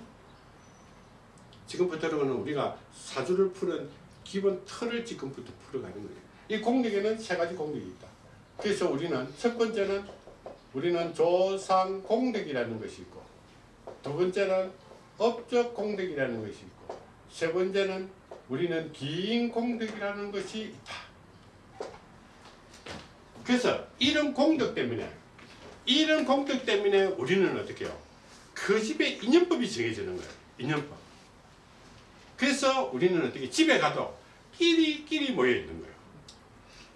지금부터는 우리가 사주를 푸는 기본 틀을 지금부터 풀어가는 거예요. 이 공덕에는 세 가지 공덕이 있다. 그래서 우리는 첫 번째는 우리는 조상 공덕이라는 것이 있고 두 번째는 업적 공덕이라는 것이 있고 세 번째는 우리는 기인 공덕이라는 것이 있다. 그래서 이런 공덕 때문에 이런 공덕 때문에 우리는 어떻게 해요? 그 집의 인연법이 정해지는 거예요. 인연법. 그래서 우리는 어떻게 집에 가도 끼리끼리 모여 있는 거예요.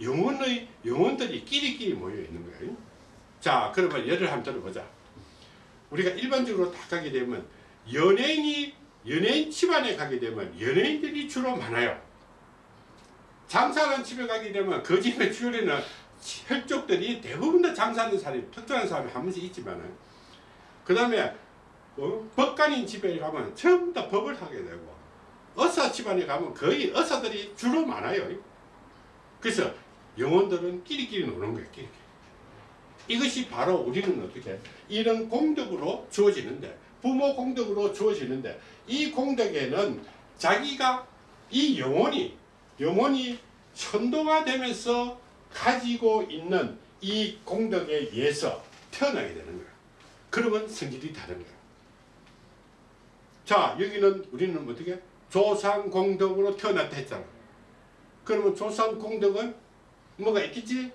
영혼의 영혼들이 끼리끼리 모여 있는 거예요. 자, 그러면 예를 한번 들어보자. 우리가 일반적으로 다 가게 되면 연예인이 연예인 집안에 가게 되면 연예인들이 주로 많아요. 장사하는 집에 가게 되면 그 집의 주변에는 혈족들이 대부분 다 장사하는 사람이 특정한 사람이 한 번씩 있지만 그 다음에 어? 법관인 집에 가면 전부 다 법을 하게 되고 의사 집안에 가면 거의 의사들이 주로 많아요. 그래서 영혼들은 끼리끼리 노는 거예요. 끼리끼리. 이것이 바로 우리는 어떻게 이런 공덕으로 주어지는데 부모 공덕으로 주어지는데 이 공덕에는 자기가 이 영혼이 영혼이 천도가 되면서 가지고 있는 이 공덕에 의해서 태어나게 되는 거예요. 그러면 성질이 다른 거예요. 자 여기는 우리는 어떻게 조상 공덕으로 태어났다 했잖아. 그러면 조상 공덕은 뭐가 있겠지?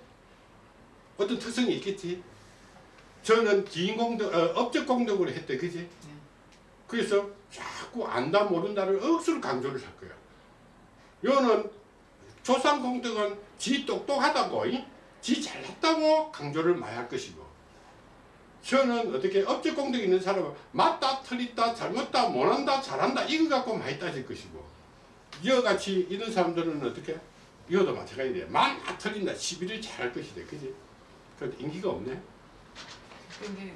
어떤 특성이 있겠지? 저는 기인 공덕, 어, 업적 공덕으로 했대, 그지? 그래서 자꾸 안다 모른다를 억수로 강조를 할 거야. 요는 조상 공덕은 지 똑똑하다고, 이? 지 잘났다고 강조를 많이 할 것이고, 저는 어떻게 업적 공덕 있는 사람은 맞다, 틀리다, 잘못다, 못한다, 잘한다 이거 갖고 많이 따질 것이고, 이와같이 이런 사람들은 어떻게? 이것도 마찬가지돼. 많다, 틀린다, 시비를 잘할 것이다, 그지? 그 인기가 없네. 근데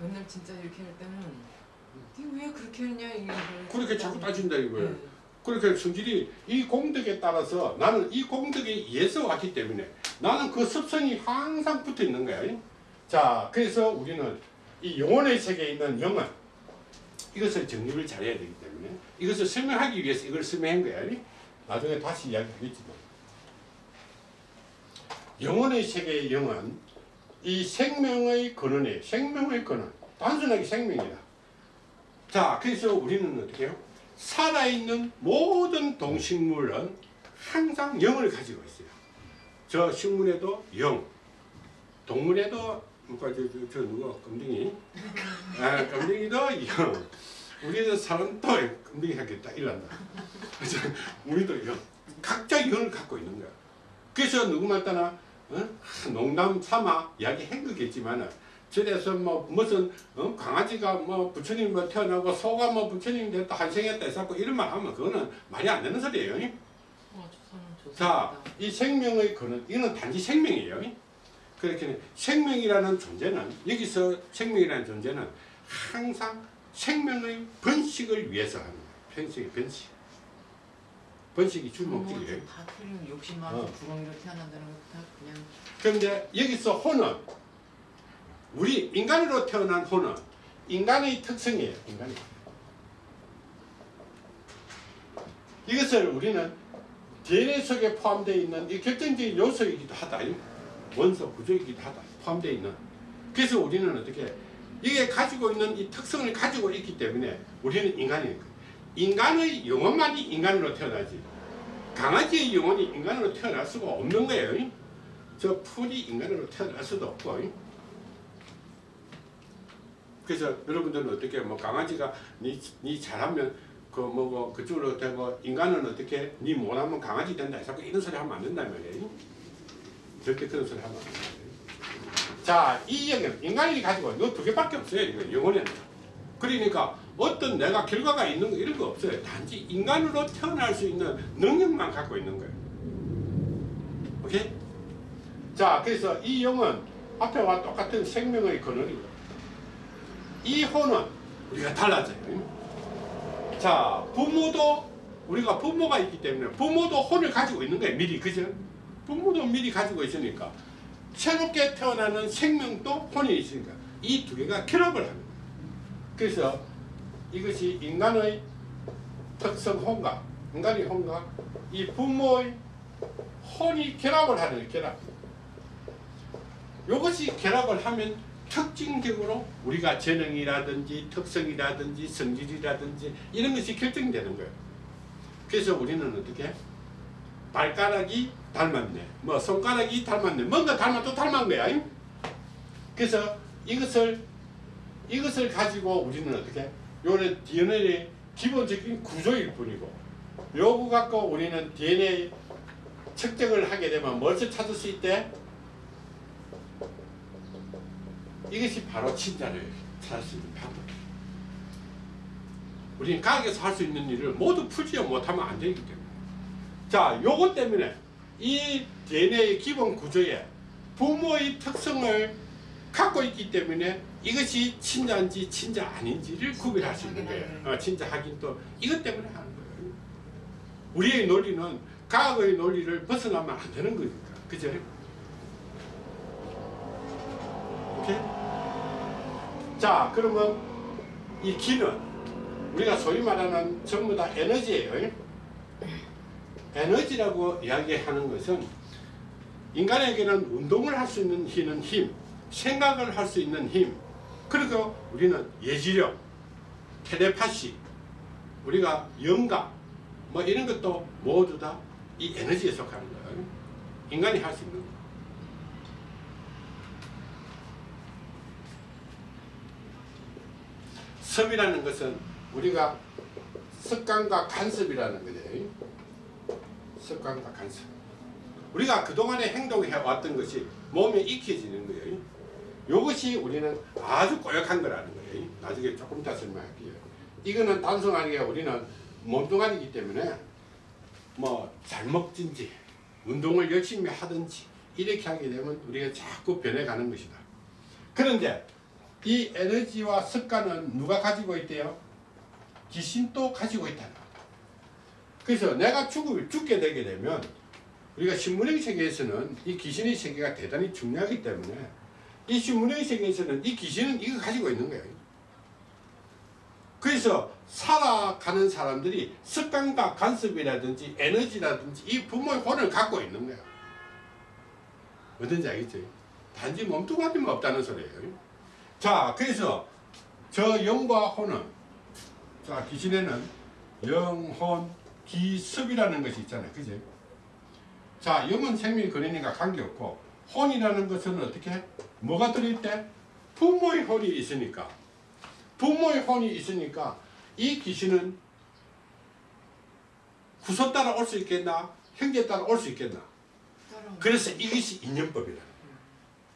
맨날 진짜 이렇게 할 때는 이게 왜 그렇게 했냐 이게 그렇게 자꾸 따진다 이거예요. 네. 그렇게 성질이 이 공덕에 따라서 나는 이 공덕에 의해서 왔기 때문에 나는 그 습성이 항상 붙어 있는 거야. 자, 그래서 우리는 이 영혼의 세계에 있는 영은 이것을 정립을 잘해야 되기 때문에 이것을 설명하기 위해서 이걸 설명한 거야. 나중에 다시 이야기하겠지만 영혼의 세계의 영은 이 생명의 근원이에요. 생명의 근원. 단순하게 생명이다. 자, 그래서 우리는 어떻게 해요? 살아있는 모든 동식물은 항상 영을 가지고 있어요. 저 식물에도 영, 동물에도 뭐가 저, 저, 저 누구 껌둥이, 아, 껌둥이도 영. 우리는 사람도 딱 일난다. 그래서 우리도 영, 각자 영을 갖고 있는 거야. 그래서 누구말 따나 어? 농담 삼아 이야기한 거겠지만 은 저래서 뭐 무슨 어? 강아지가 뭐 부처님 뭐 태어나고 소가 뭐 부처님 됐다 한생했다 해서 이런 말 하면 그거는 말이 안 되는 소리예요. 어. 자, 이 생명의 근원, 이거는 단지 생명이에요. 그렇게 생명이라는 존재는 여기서 생명이라는 존재는 항상 생명의 번식을 위해서 하는 거예요. 번식의 번식. 번식이 주 목적이에요. 다 틀린 욕심 많아서 어. 구렁이로 태어난다는 거다 그냥 그런데 여기서 혼은 우리 인간으로 태어난 혼은 인간의 특성이에요. 인간의. 이것을 우리는 DNA 속에 포함되어 있는 이 결정적인 요소이기도 하다. 이 원소 구조이기도 하다. 포함되어 있는. 그래서 우리는 어떻게 이게 가지고 있는 이 특성을 가지고 있기 때문에 우리는 거예요. 인간의 영혼만이 인간으로 태어나지 강아지의 영혼이 인간으로 태어날 수가 없는 거예요. 저 풀이 인간으로 태어날 수도 없고 그래서 여러분들은 어떻게 뭐 강아지가 니, 니 잘하면 그 뭐고 그쪽으로 되고 인간은 어떻게 니 못하면 강아지 된다 자꾸 이런 소리 하면 안 된단 말이에요. 절대 그런 소리 하면 안 된다 자 이 영역 인간이 가지고 이 두 개밖에 없어요 이거. 영혼에는 그러니까 어떤 내가 결과가 있는 거 이런 거 없어요. 단지 인간으로 태어날 수 있는 능력만 갖고 있는 거예요. 오케이? 자, 그래서 이 영은 앞에와 똑같은 생명의 근원이고 이 혼은 우리가 달라져요. 자, 부모도 우리가 부모가 있기 때문에 부모도 혼을 가지고 있는 거예요. 미리 그죠? 부모도 미리 가지고 있으니까 새롭게 태어나는 생명도 혼이 있으니까 이 두 개가 결합을 하는 거예요. 그래서 이것이 인간의 특성 혼과 인간의 혼과 이 부모의 혼이 결합을 하는. 결합. 이것이 결합을 하면 특징적으로 우리가 재능이라든지 특성이라든지 성질이라든지 이런 것이 결정되는 거예요. 그래서 우리는 어떻게 발가락이 닮았네, 뭐 손가락이 닮았네, 뭔가 닮아도 닮은 거야. 잉? 그래서 이것을 이것을 가지고 우리는 어떻게 요는 DNA의 기본적인 구조일 뿐이고 요거 갖고 우리는 DNA 측정을 하게 되면 뭘서 찾을 수 있대? 이것이 바로 친자를 찾을 수 있는 방법이에요. 우리는 가게에서 할 수 있는 일을 모두 풀지 못하면 안 되기 때문에. 자, 요것 때문에 이 DNA의 기본 구조에 부모의 특성을 갖고 있기 때문에 이것이 친자인지 친자 아닌지를 구별할 수 있는 거예요. 어, 친자 확인도 이것 때문에 하는 거예요. 우리의 논리는 과거의 논리를 벗어나면 안 되는 거니까. 그죠? 오케이? 자, 그러면 이 기는 우리가 소위 말하는 전부 다 에너지예요. 에너지라고 이야기하는 것은 인간에게는 운동을 할 수 있는 힘은 힘, 생각을 할 수 있는 힘, 그리고 우리는 예지력, 텔레파시, 우리가 영감, 뭐 이런 것도 모두 다 이 에너지에 속하는 거예요. 인간이 할 수 있는 거. 섭이라는 것은 우리가 습관과 간섭이라는 거죠. 습관과 간섭. 우리가 그동안에 행동해 왔던 것이 몸에 익혀지는 거예요. 이것이 우리는 아주 고약한 거라는 거예요. 나중에 조금 더 설명할게요. 이거는 단순하게 우리는 몸뚱아리이기 때문에 뭐 잘 먹든지 운동을 열심히 하든지 이렇게 하게 되면 우리가 자꾸 변해가는 것이다. 그런데 이 에너지와 습관은 누가 가지고 있대요? 귀신도 가지고 있다는 거예요. 그래서 내가 죽을, 죽게 되게 되면 우리가 신문의 세계에서는 이 귀신의 세계가 대단히 중요하기 때문에 이 신문의 세계에서는 이 귀신은 이거 가지고 있는 거예요. 그래서 살아가는 사람들이 습관과 간섭이라든지 에너지라든지 이 부모의 혼을 갖고 있는 거예요. 어떤지 알겠죠? 단지 몸뚱아리만 없다는 소리예요. 자, 그래서 저 영과 혼은 자 귀신에는 영혼, 기습이라는 것이 있잖아요. 그죠? 자, 영은 생명이 근원이니까 관계없고 혼이라는 것은 어떻게? 뭐가 들어있대? 부모의 혼이 있으니까 부모의 혼이 있으니까 이 귀신은 구서 따라 올 수 있겠나? 형제 따라 올 수 있겠나? 그래서 이것이 인연법이다.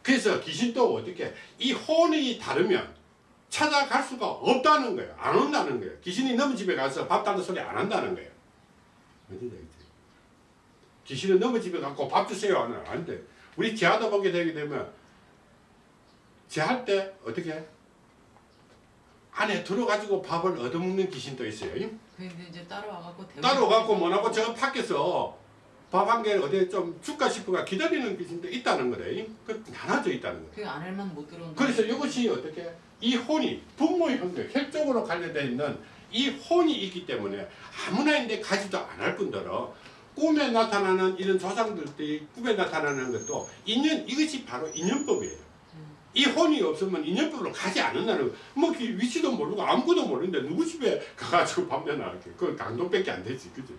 그래서 귀신도 어떻게 이 혼이 다르면 찾아갈 수가 없다는 거예요. 안 온다는 거예요. 귀신이 너무 집에 가서 밥 달라는 소리 안 한다는 거예요. 귀신은 너무 집에 갖고 밥 주세요 하는 안 돼. 우리 제하다 보게 되게 되면 제할 때 어떻게 안에 들어가지고 밥을 얻어먹는 귀신도 있어요. 근데 이제 따로 와갖고 따로 갖고 뭐라고 저 밖에서 밥한개 어디 좀 줄까 싶어가 기다리는 귀신도 있다는 거래. 그 나눠져 있다는 거예요. 그 안에만 못 들어온다. 그래서 이것이 어떻게 이 혼이 부모의 혼과 혈적으로 관련되어 있는 이 혼이 있기 때문에 아무나 인데 가지도 않을 뿐더러 꿈에 나타나는 이런 조상들이 꿈에 나타나는 것도 인연 이것이 바로 인연법이에요. 이 혼이 없으면 인연법으로 가지 않는다는 거. 뭐그 위치도 모르고 아무것도 모르는데 누구 집에 *laughs* 가가지고 밥 내놔 이렇게 그 강동밖에 안 되지 그죠?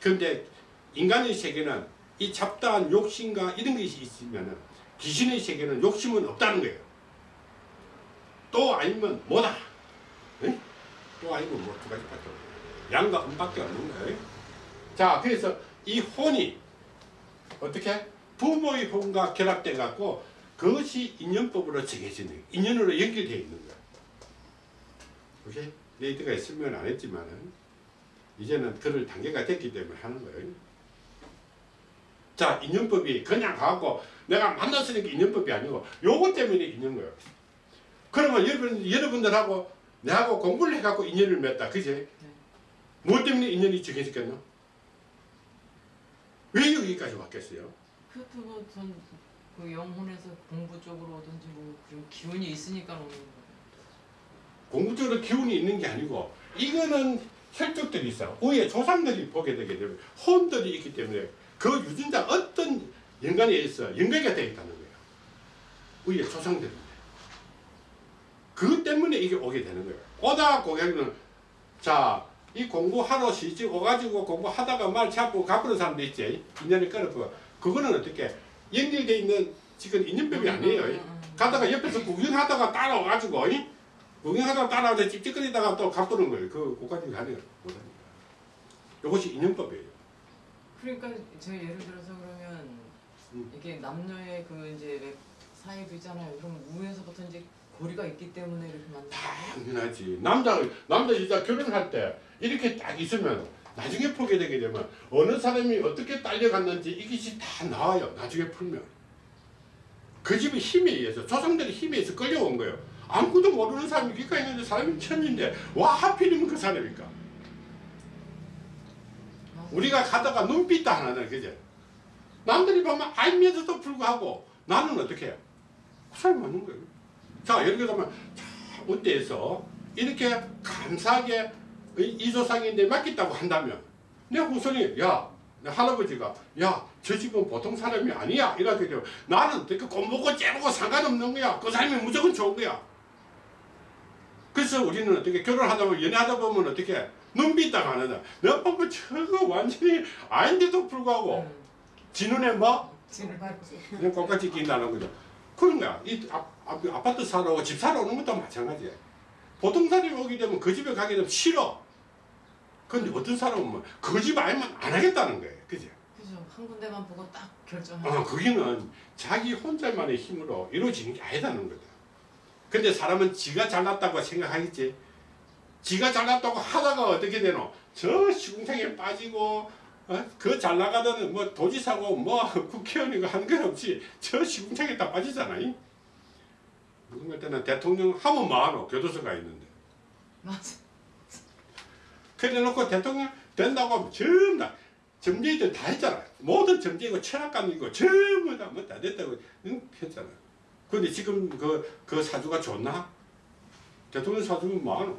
근데 인간의 세계는 이 잡다한 욕심과 이런 것이 있으면은 귀신의 세계는 욕심은 없다는 거예요. 또 아니면 뭐다. 응? 또 아니면 뭐 두 가지밖에 없어요. 양과 음밖에 없는 거예요. 자, 그래서 이 혼이 어떻게 부모의 혼과 결합돼 갖고 그것이 인연법으로 정해지는 거예요. 인연으로 연결되어 있는 거예요. 오케이? 내 이때까지 설명을 안 했지만은 이제는 그럴 단계가 됐기 때문에 하는 거예요. 자 인연법이 그냥 가고 내가 만났으니까 인연법이 아니고 요거 때문에 인연 거예요. 그러면 여러분 여러분들하고 내하고 공부를 해갖고 인연을 맺다, 그지? 무엇 때문에 인연이 정해졌겠노? 왜 여기까지 왔겠어요? 그것도 뭐 전 그 영혼에서 공부 쪽으로 오든지 뭐 그런 기운이 있으니까 오는 거예요. 공부적으로 기운이 있는 게 아니고 이거는 혈족들이 있어. 위에 조상들이 보게 되게 되면 혼들이 있기 때문에 그 유전자 어떤 연관에 있어 연결이 되어 있다는 거예요. 위에 조상들인데. 그것 때문에 이게 오게 되는 거예요. 오다 고객은 자, 이 공부하러 시집 오가지고 공부하다가 말 잡고 갚는 사람도 있지. 인연이 끊었고. 그거는 어떻게 연결되어 있는 지금 인연법이 아니에요. 음, 음, 음. 가다가 옆에서 구경하다가 따라와가지고 이? 구경하다가 따라와서 찝찝거리다가 또 갚는 거예요. 그 고까지 가는 못합니다. 이것이 인연법이에요. 그러니까 제가 예를 들어서 그러면 음. 이게 남녀의 그 이제 왜 사이도 있잖아요. 그럼 우에서부터 이제 고리가 있기 때문에 이렇게 만나는 거예요. 당연하지. 남자 남자 진짜 결혼할 때 이렇게 딱 있으면 나중에 풀게 되게 되면 어느 사람이 어떻게 딸려갔는지 이것이 다 나와요. 나중에 풀면. 그 집의 힘에 의해서 조상들의 힘에 의해서 끌려온 거예요. 아무것도 모르는 사람이 기가 있는데 사람이 천인데 와 하필이면 그 사람일까? 우리가 가다가 눈빛도 하나는 그제 남들이 보면 알면서도 불구하고 나는 어떻게 해요? 그 사람이 맞는 거예요. 자 예를 들면 자 어때서 이렇게 감사하게 이- 이 조상인데 맡겼다고 한다면 내 후손이 야, 내 할아버지가 야, 저 집은 보통 사람이 아니야 이렇게 되면 나는 어떻게 꼼보고 째보고 상관없는 거야. 그 사람이 무조건 좋은 거야. 그래서 우리는 어떻게 결혼하다 보면 연애하다 보면 어떻게 눈빛 딱 하는다. 내가 보면 저거 완전히 아닌데도 불구하고 음. 지 눈에 뭐. 그냥 똑같이 낀다는 거죠. 그런 거야. 이 아, 아, 아 파트 사러 오고 집 사러 오는 것도 마찬가지야. 보통 사람이 오게 되면 그 집에 가게 되면 싫어. 근데 어떤 사람은 뭐그집 아니면 안 하겠다는 거예요. 그죠? 그죠. 한 군데만 보고 딱 결정하고. 어, 거기는 자기 혼자만의 힘으로 이루어지는 게 아니다는 거다. 근데 사람은 지가 잘났다고 생각하겠지. 지가 잘났다고 하다가 어떻게 되노? 저 시궁창에 빠지고 어? 그잘 나가던 뭐 도지사고 뭐 국회의원이고 하는 건 없이 저 시궁창에 다 빠지잖아. 이? 누군가 때는 대통령 하면 뭐하노? 교도소가 있는데. 맞아. 그래 놓고 대통령 된다고 하면 전부 다 점쟁이들 다 했잖아. 모든 점쟁이고 철학관이고 전부 다 뭐 다 됐다고 응? 했잖아. 근데 지금 그, 그 사주가 좋나? 대통령 사주는 뭐하노?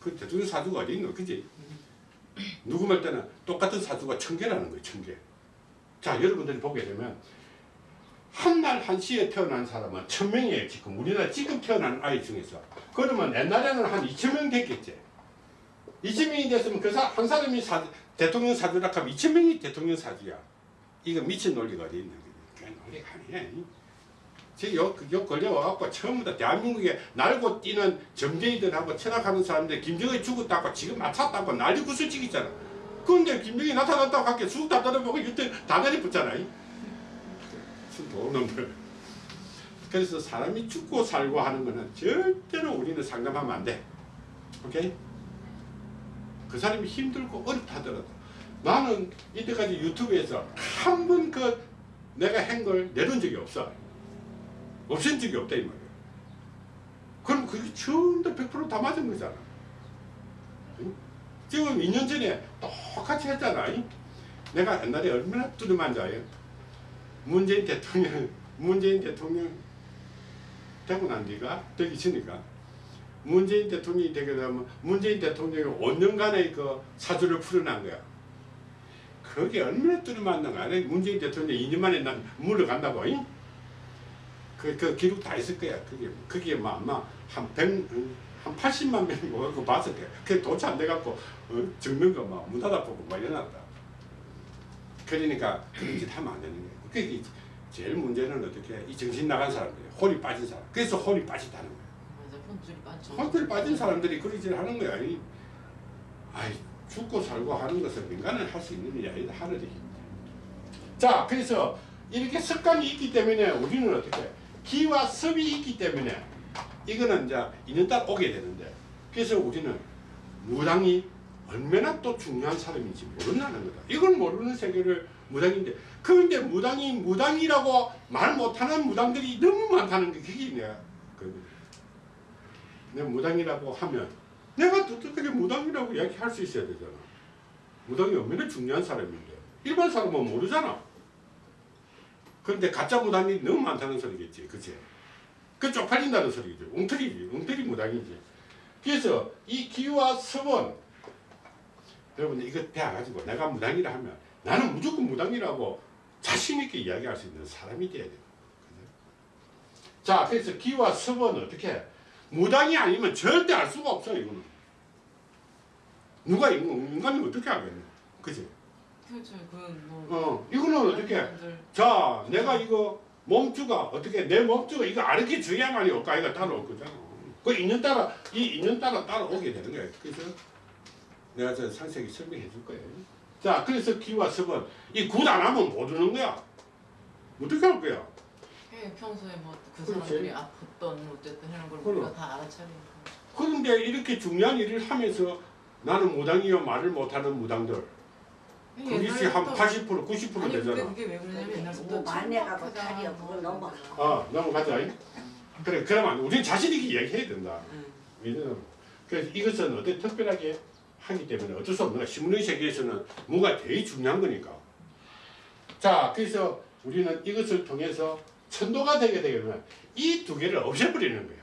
그 대통령 사주가 어디 있노? 그지? 누구 말 때는 똑같은 사주가 천 개라는 거예요, 천 개. 자, 여러분들이 보게 되면 한 날 한시에 태어난 사람은 천 명이에요, 지금. 우리나라 지금 태어난 아이 중에서. 그러면 옛날에는 한 이천 명 됐겠지. 2천명이 됐으면 그 한 사람이 사, 대통령 사주라 하면 2천명이 대통령 사주야. 이거 미친 논리가 어디 있는. 그 논리가 아니야. 요 걸려와갖고 처음부 터 대한민국에 날고 뛰는 점쟁이들하고 철학하는 사람들 김정은이 죽었다고 지금 맞췄다고 난리 구슬치기잖아. 그런데 김정은이 나타났다고 할게 쑥다 떨어보고 이때 다다리 붙잖아. 도놈들. 그래서 사람이 죽고 살고 하는 거는 절대로 우리는 상담하면 안 돼. 오케이? 그 사람이 힘들고 어렵다 하더라도 나는 이때까지 유튜브에서 한 번 그 내가 한 걸 내놓은 적이 없어. 없앤 적이 없다 이 말이야. 그럼 그게 전부 100%다 맞은 거잖아. 응? 지금 2년 전에 똑같이 했잖아. 응? 내가 옛날에 얼마나 두려만 자요. 문재인 대통령, *laughs* 문재인 대통령 되고 난 뒤가 되기 전이가 문재인 대통령이 되게 되면 문재인 대통령이 5년간의 그 사주를 풀어난 거야. 그게 얼마나 뚫어맞는 거야. 문재인 대통령이 2년 만에 난 물러간다고. 잉? 그, 그 기록 다 있을 거야. 그게, 그게 뭐 아마 한 100, 한 80만 명이 와갖고 봤을 거야. 그게 도치 안 돼갖고, 어, 적는 거 막 문 닫아보고 막 이러났다. 그러니까 그런 짓 하면 안 되는 거야. 그게 제일 문제는 어떻게 해? 이 정신 나간 사람들이 홀이 빠진 사람. 그래서 홀이 빠진다는 거야. 혼줄이 빠진 사람들이 그런 짓을 하는 거야. 이, 아이, 죽고 살고 하는 것은 인간은 할 수 있는 일이 아니다. 하늘의 힘. 자, 그래서 이렇게 습관이 있기 때문에 우리는 어떻게 해? 기와 습이 있기 때문에 이거는 이제 인연따라 오게 되는데 그래서 우리는 무당이 얼마나 또 중요한 사람인지 모른다는 거다. 이걸 모르는 세계를 무당인데 그런데 무당이 무당이라고 말 못하는 무당들이 너무 많다는 게 그게 내가 그 내가 무당이라고 하면 내가 어떻게 무당이라고 이야기할 수 있어야 되잖아. 무당이 얼마나 중요한 사람인데 일반 사람은 모르잖아. 그런데 가짜 무당이 너무 많다는 소리겠지, 그치? 그 쪽팔린다는 소리지, 웅터리지, 웅터리 무당이지. 그래서 이 기와 서원 여러분 이거 배워가지고 내가 무당이라 하면 나는 무조건 무당이라고 자신 있게 이야기할 수 있는 사람이 돼야 돼요. 자, 그래서 기와 서원은 어떻게 무당이 아니면 절대 알 수가 없어 이거는. 누가 인간, 인간이 어떻게 알겠노? 그지? 그렇죠. 그뭐 어, 이거는 어떻게? 자, 내가 이거 몸주가 어떻게 내 몸주가 이거 줘야만이 올까 이거 따라올 거잖아. 그 인연 따라 이 인연 따라 따라오게 되는 거야. 그래서 내가 저 상세히 설명해 줄 거예요. 자, 그래서 기와 섭은 이굿 안 하면 못 오는 거야. 어떻게 할 거야? 예, 평소에 뭐그 그렇지. 사람들이 아팠던 어쨌든 하는 걸. 우리가 다 알아차리니까. 그런데 이렇게 중요한 일을 하면서 나는 무당이요 말을 못하는 무당들 그것이 한80% 90% 아니 되잖아. 그게 왜 그러냐면 옛날부터 뭐 만회가 뭐 탈이야, 뭐 그걸 넘어가. 아 넘어가자. 그래 그러면 우리 자신 있게 이야기해야 된다. 응. 왜냐면 그래서 이것은 어떤 특별하게 하기 때문에 어쩔 수 없는 거야. 신문의 세계에서는 뭐가 되게 중요한 거니까. 자, 그래서 우리는 이것을 통해서 천도가 되게 되면 이 두 개를 없애버리는 거야.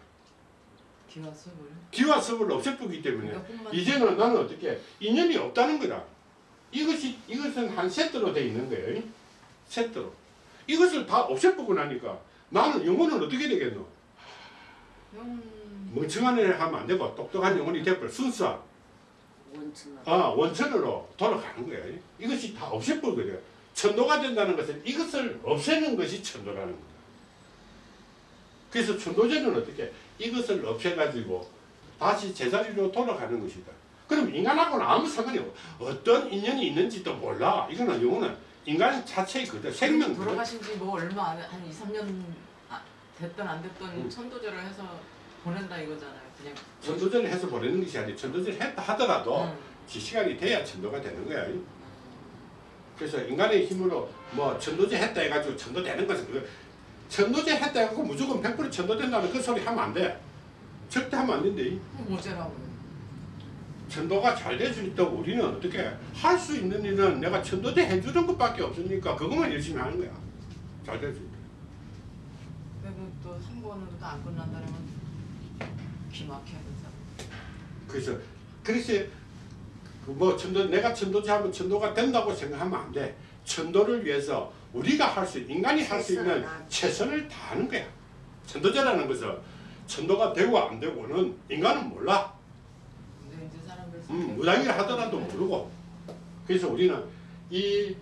기와 습을 기와 섭을 없애버리기 때문에 이것뿐만 이제는 나는 어떻게 인연이 없다는 거다. 이것이 이것은 한 세트로 돼 있는 거예요. 세트로. 이것을 다 없애보고 나니까 나는 영혼은 어떻게 되겠노? 영 멍청한 애 하면 안 되고 똑똑한 영혼이 되고 순수한 원천으로. 아, 원천으로 돌아가는 거야. 이것이 다 없애버리거든. 천도가 된다는 것은 이것을 없애는 것이 천도라는 거다. 그래서 천도제는 어떻게 이것을 없애가지고 다시 제자리로 돌아가는 것이다. 그럼 인간하고는 아무 상관이 없어. 어떤 인연이 있는지도 몰라. 이거는 영혼은 인간 자체의 그대 생명 그대. 돌아가신 지 뭐 얼마 안, 한 2, 3년 아, 됐든 안 됐든 음. 천도제를 해서 보낸다 이거잖아요. 그냥 천도제를 해서 보내는 것이 아니라 천도제를 했다 하더라도 응. 지 시간이 돼야 천도가 되는 거야. 그래서 인간의 힘으로 뭐 천도제 했다 해가지고 천도 되는 것은 그 천도제 했다 해가지고 무조건 100% 천도 된다는 그 소리 하면 안 돼. 절대 하면 안 된대. 뭐제라고 요? 천도가 잘 될 수 있다고 우리는 어떻게 할 수 있는 일은 내가 천도제 해주는 것밖에 없으니까 그것만 열심히 하는 거야. 잘 될 수 있다. 그리고 또한 번으로 도안 끝난다면 기막혀야 된다. 그래서 그래서 그뭐 천도 내가 천도제 하면 천도가 된다고 생각하면 안 돼. 천도를 위해서 우리가 할 수 인간이 할 수 있는 최선을 다하는 최선을 다하는 거야. 천도제라는 것은 천도가 되고 안 되고는 인간은 몰라. 음, 무당이라 하더라도 모르고. 그래서 우리는 이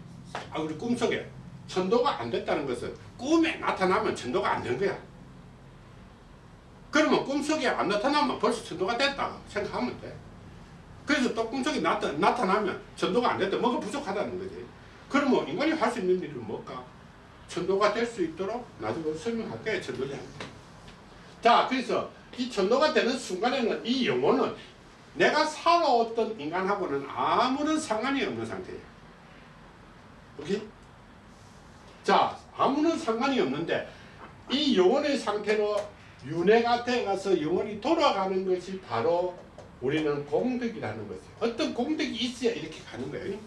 아, 우리 꿈속에 천도가 안 됐다는 것은 꿈에 나타나면 천도가 안 된 거야. 그러면 꿈속에 안 나타나면 벌써 천도가 됐다 생각하면 돼. 그래서 또 꿈속에 나타, 나타나면 천도가 안 됐다. 뭐가 부족하다는 거지. 그러면 인간이 할 수 있는 일은 뭘까? 천도가 될 수 있도록 나중에 설명할 거야, 천도제. 자, 그래서 이 천도가 되는 순간에는 이 영혼은 내가 살아왔던 인간하고는 아무런 상관이 없는 상태예요. 오케이? 자, 아무런 상관이 없는데 이 영혼의 상태로 윤회가 되어가서 영혼이 돌아가는 것이 바로 우리는 공덕이라는 것이에요. 어떤 공덕이 있어야 이렇게 가는 거예요.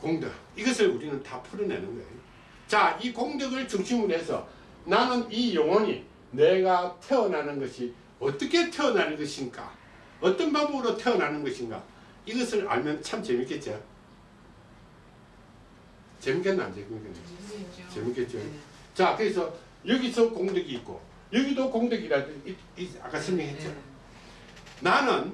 공덕. 이것을 우리는 다 풀어내는 거예요. 자, 이 공덕을 중심으로 해서 나는 이 영혼이 내가 태어나는 것이 어떻게 태어나는 것인가? 어떤 방법으로 태어나는 것인가? 이것을 알면 참 재밌겠죠? 재밌겠나 안 재밌겠나? 재밌겠죠. 재밌겠죠? 네. 자, 그래서 여기서 공덕이 있고 여기도 공덕이라 아까 설명했죠? 네. 나는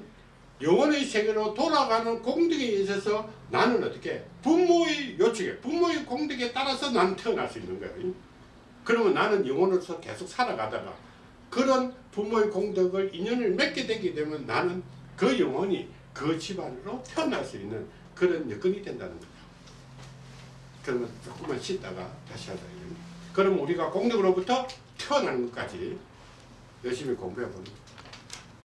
영혼의 세계로 돌아가는 공덕에 있어서 나는 어떻게 부모의 요청에 부모의 공덕에 따라서 나는 태어날 수 있는 거예요. 그러면 나는 영혼으로서 계속 살아가다가 그런 부모의 공덕을 인연을 맺게 되게 되면 나는 그 영혼이 그 집안으로 태어날 수 있는 그런 여건이 된다는 거죠. 그러면 조금만 쉬다가 다시 하자. 그럼 우리가 공덕으로부터 태어나는 것까지 열심히 공부해 보는 거예요.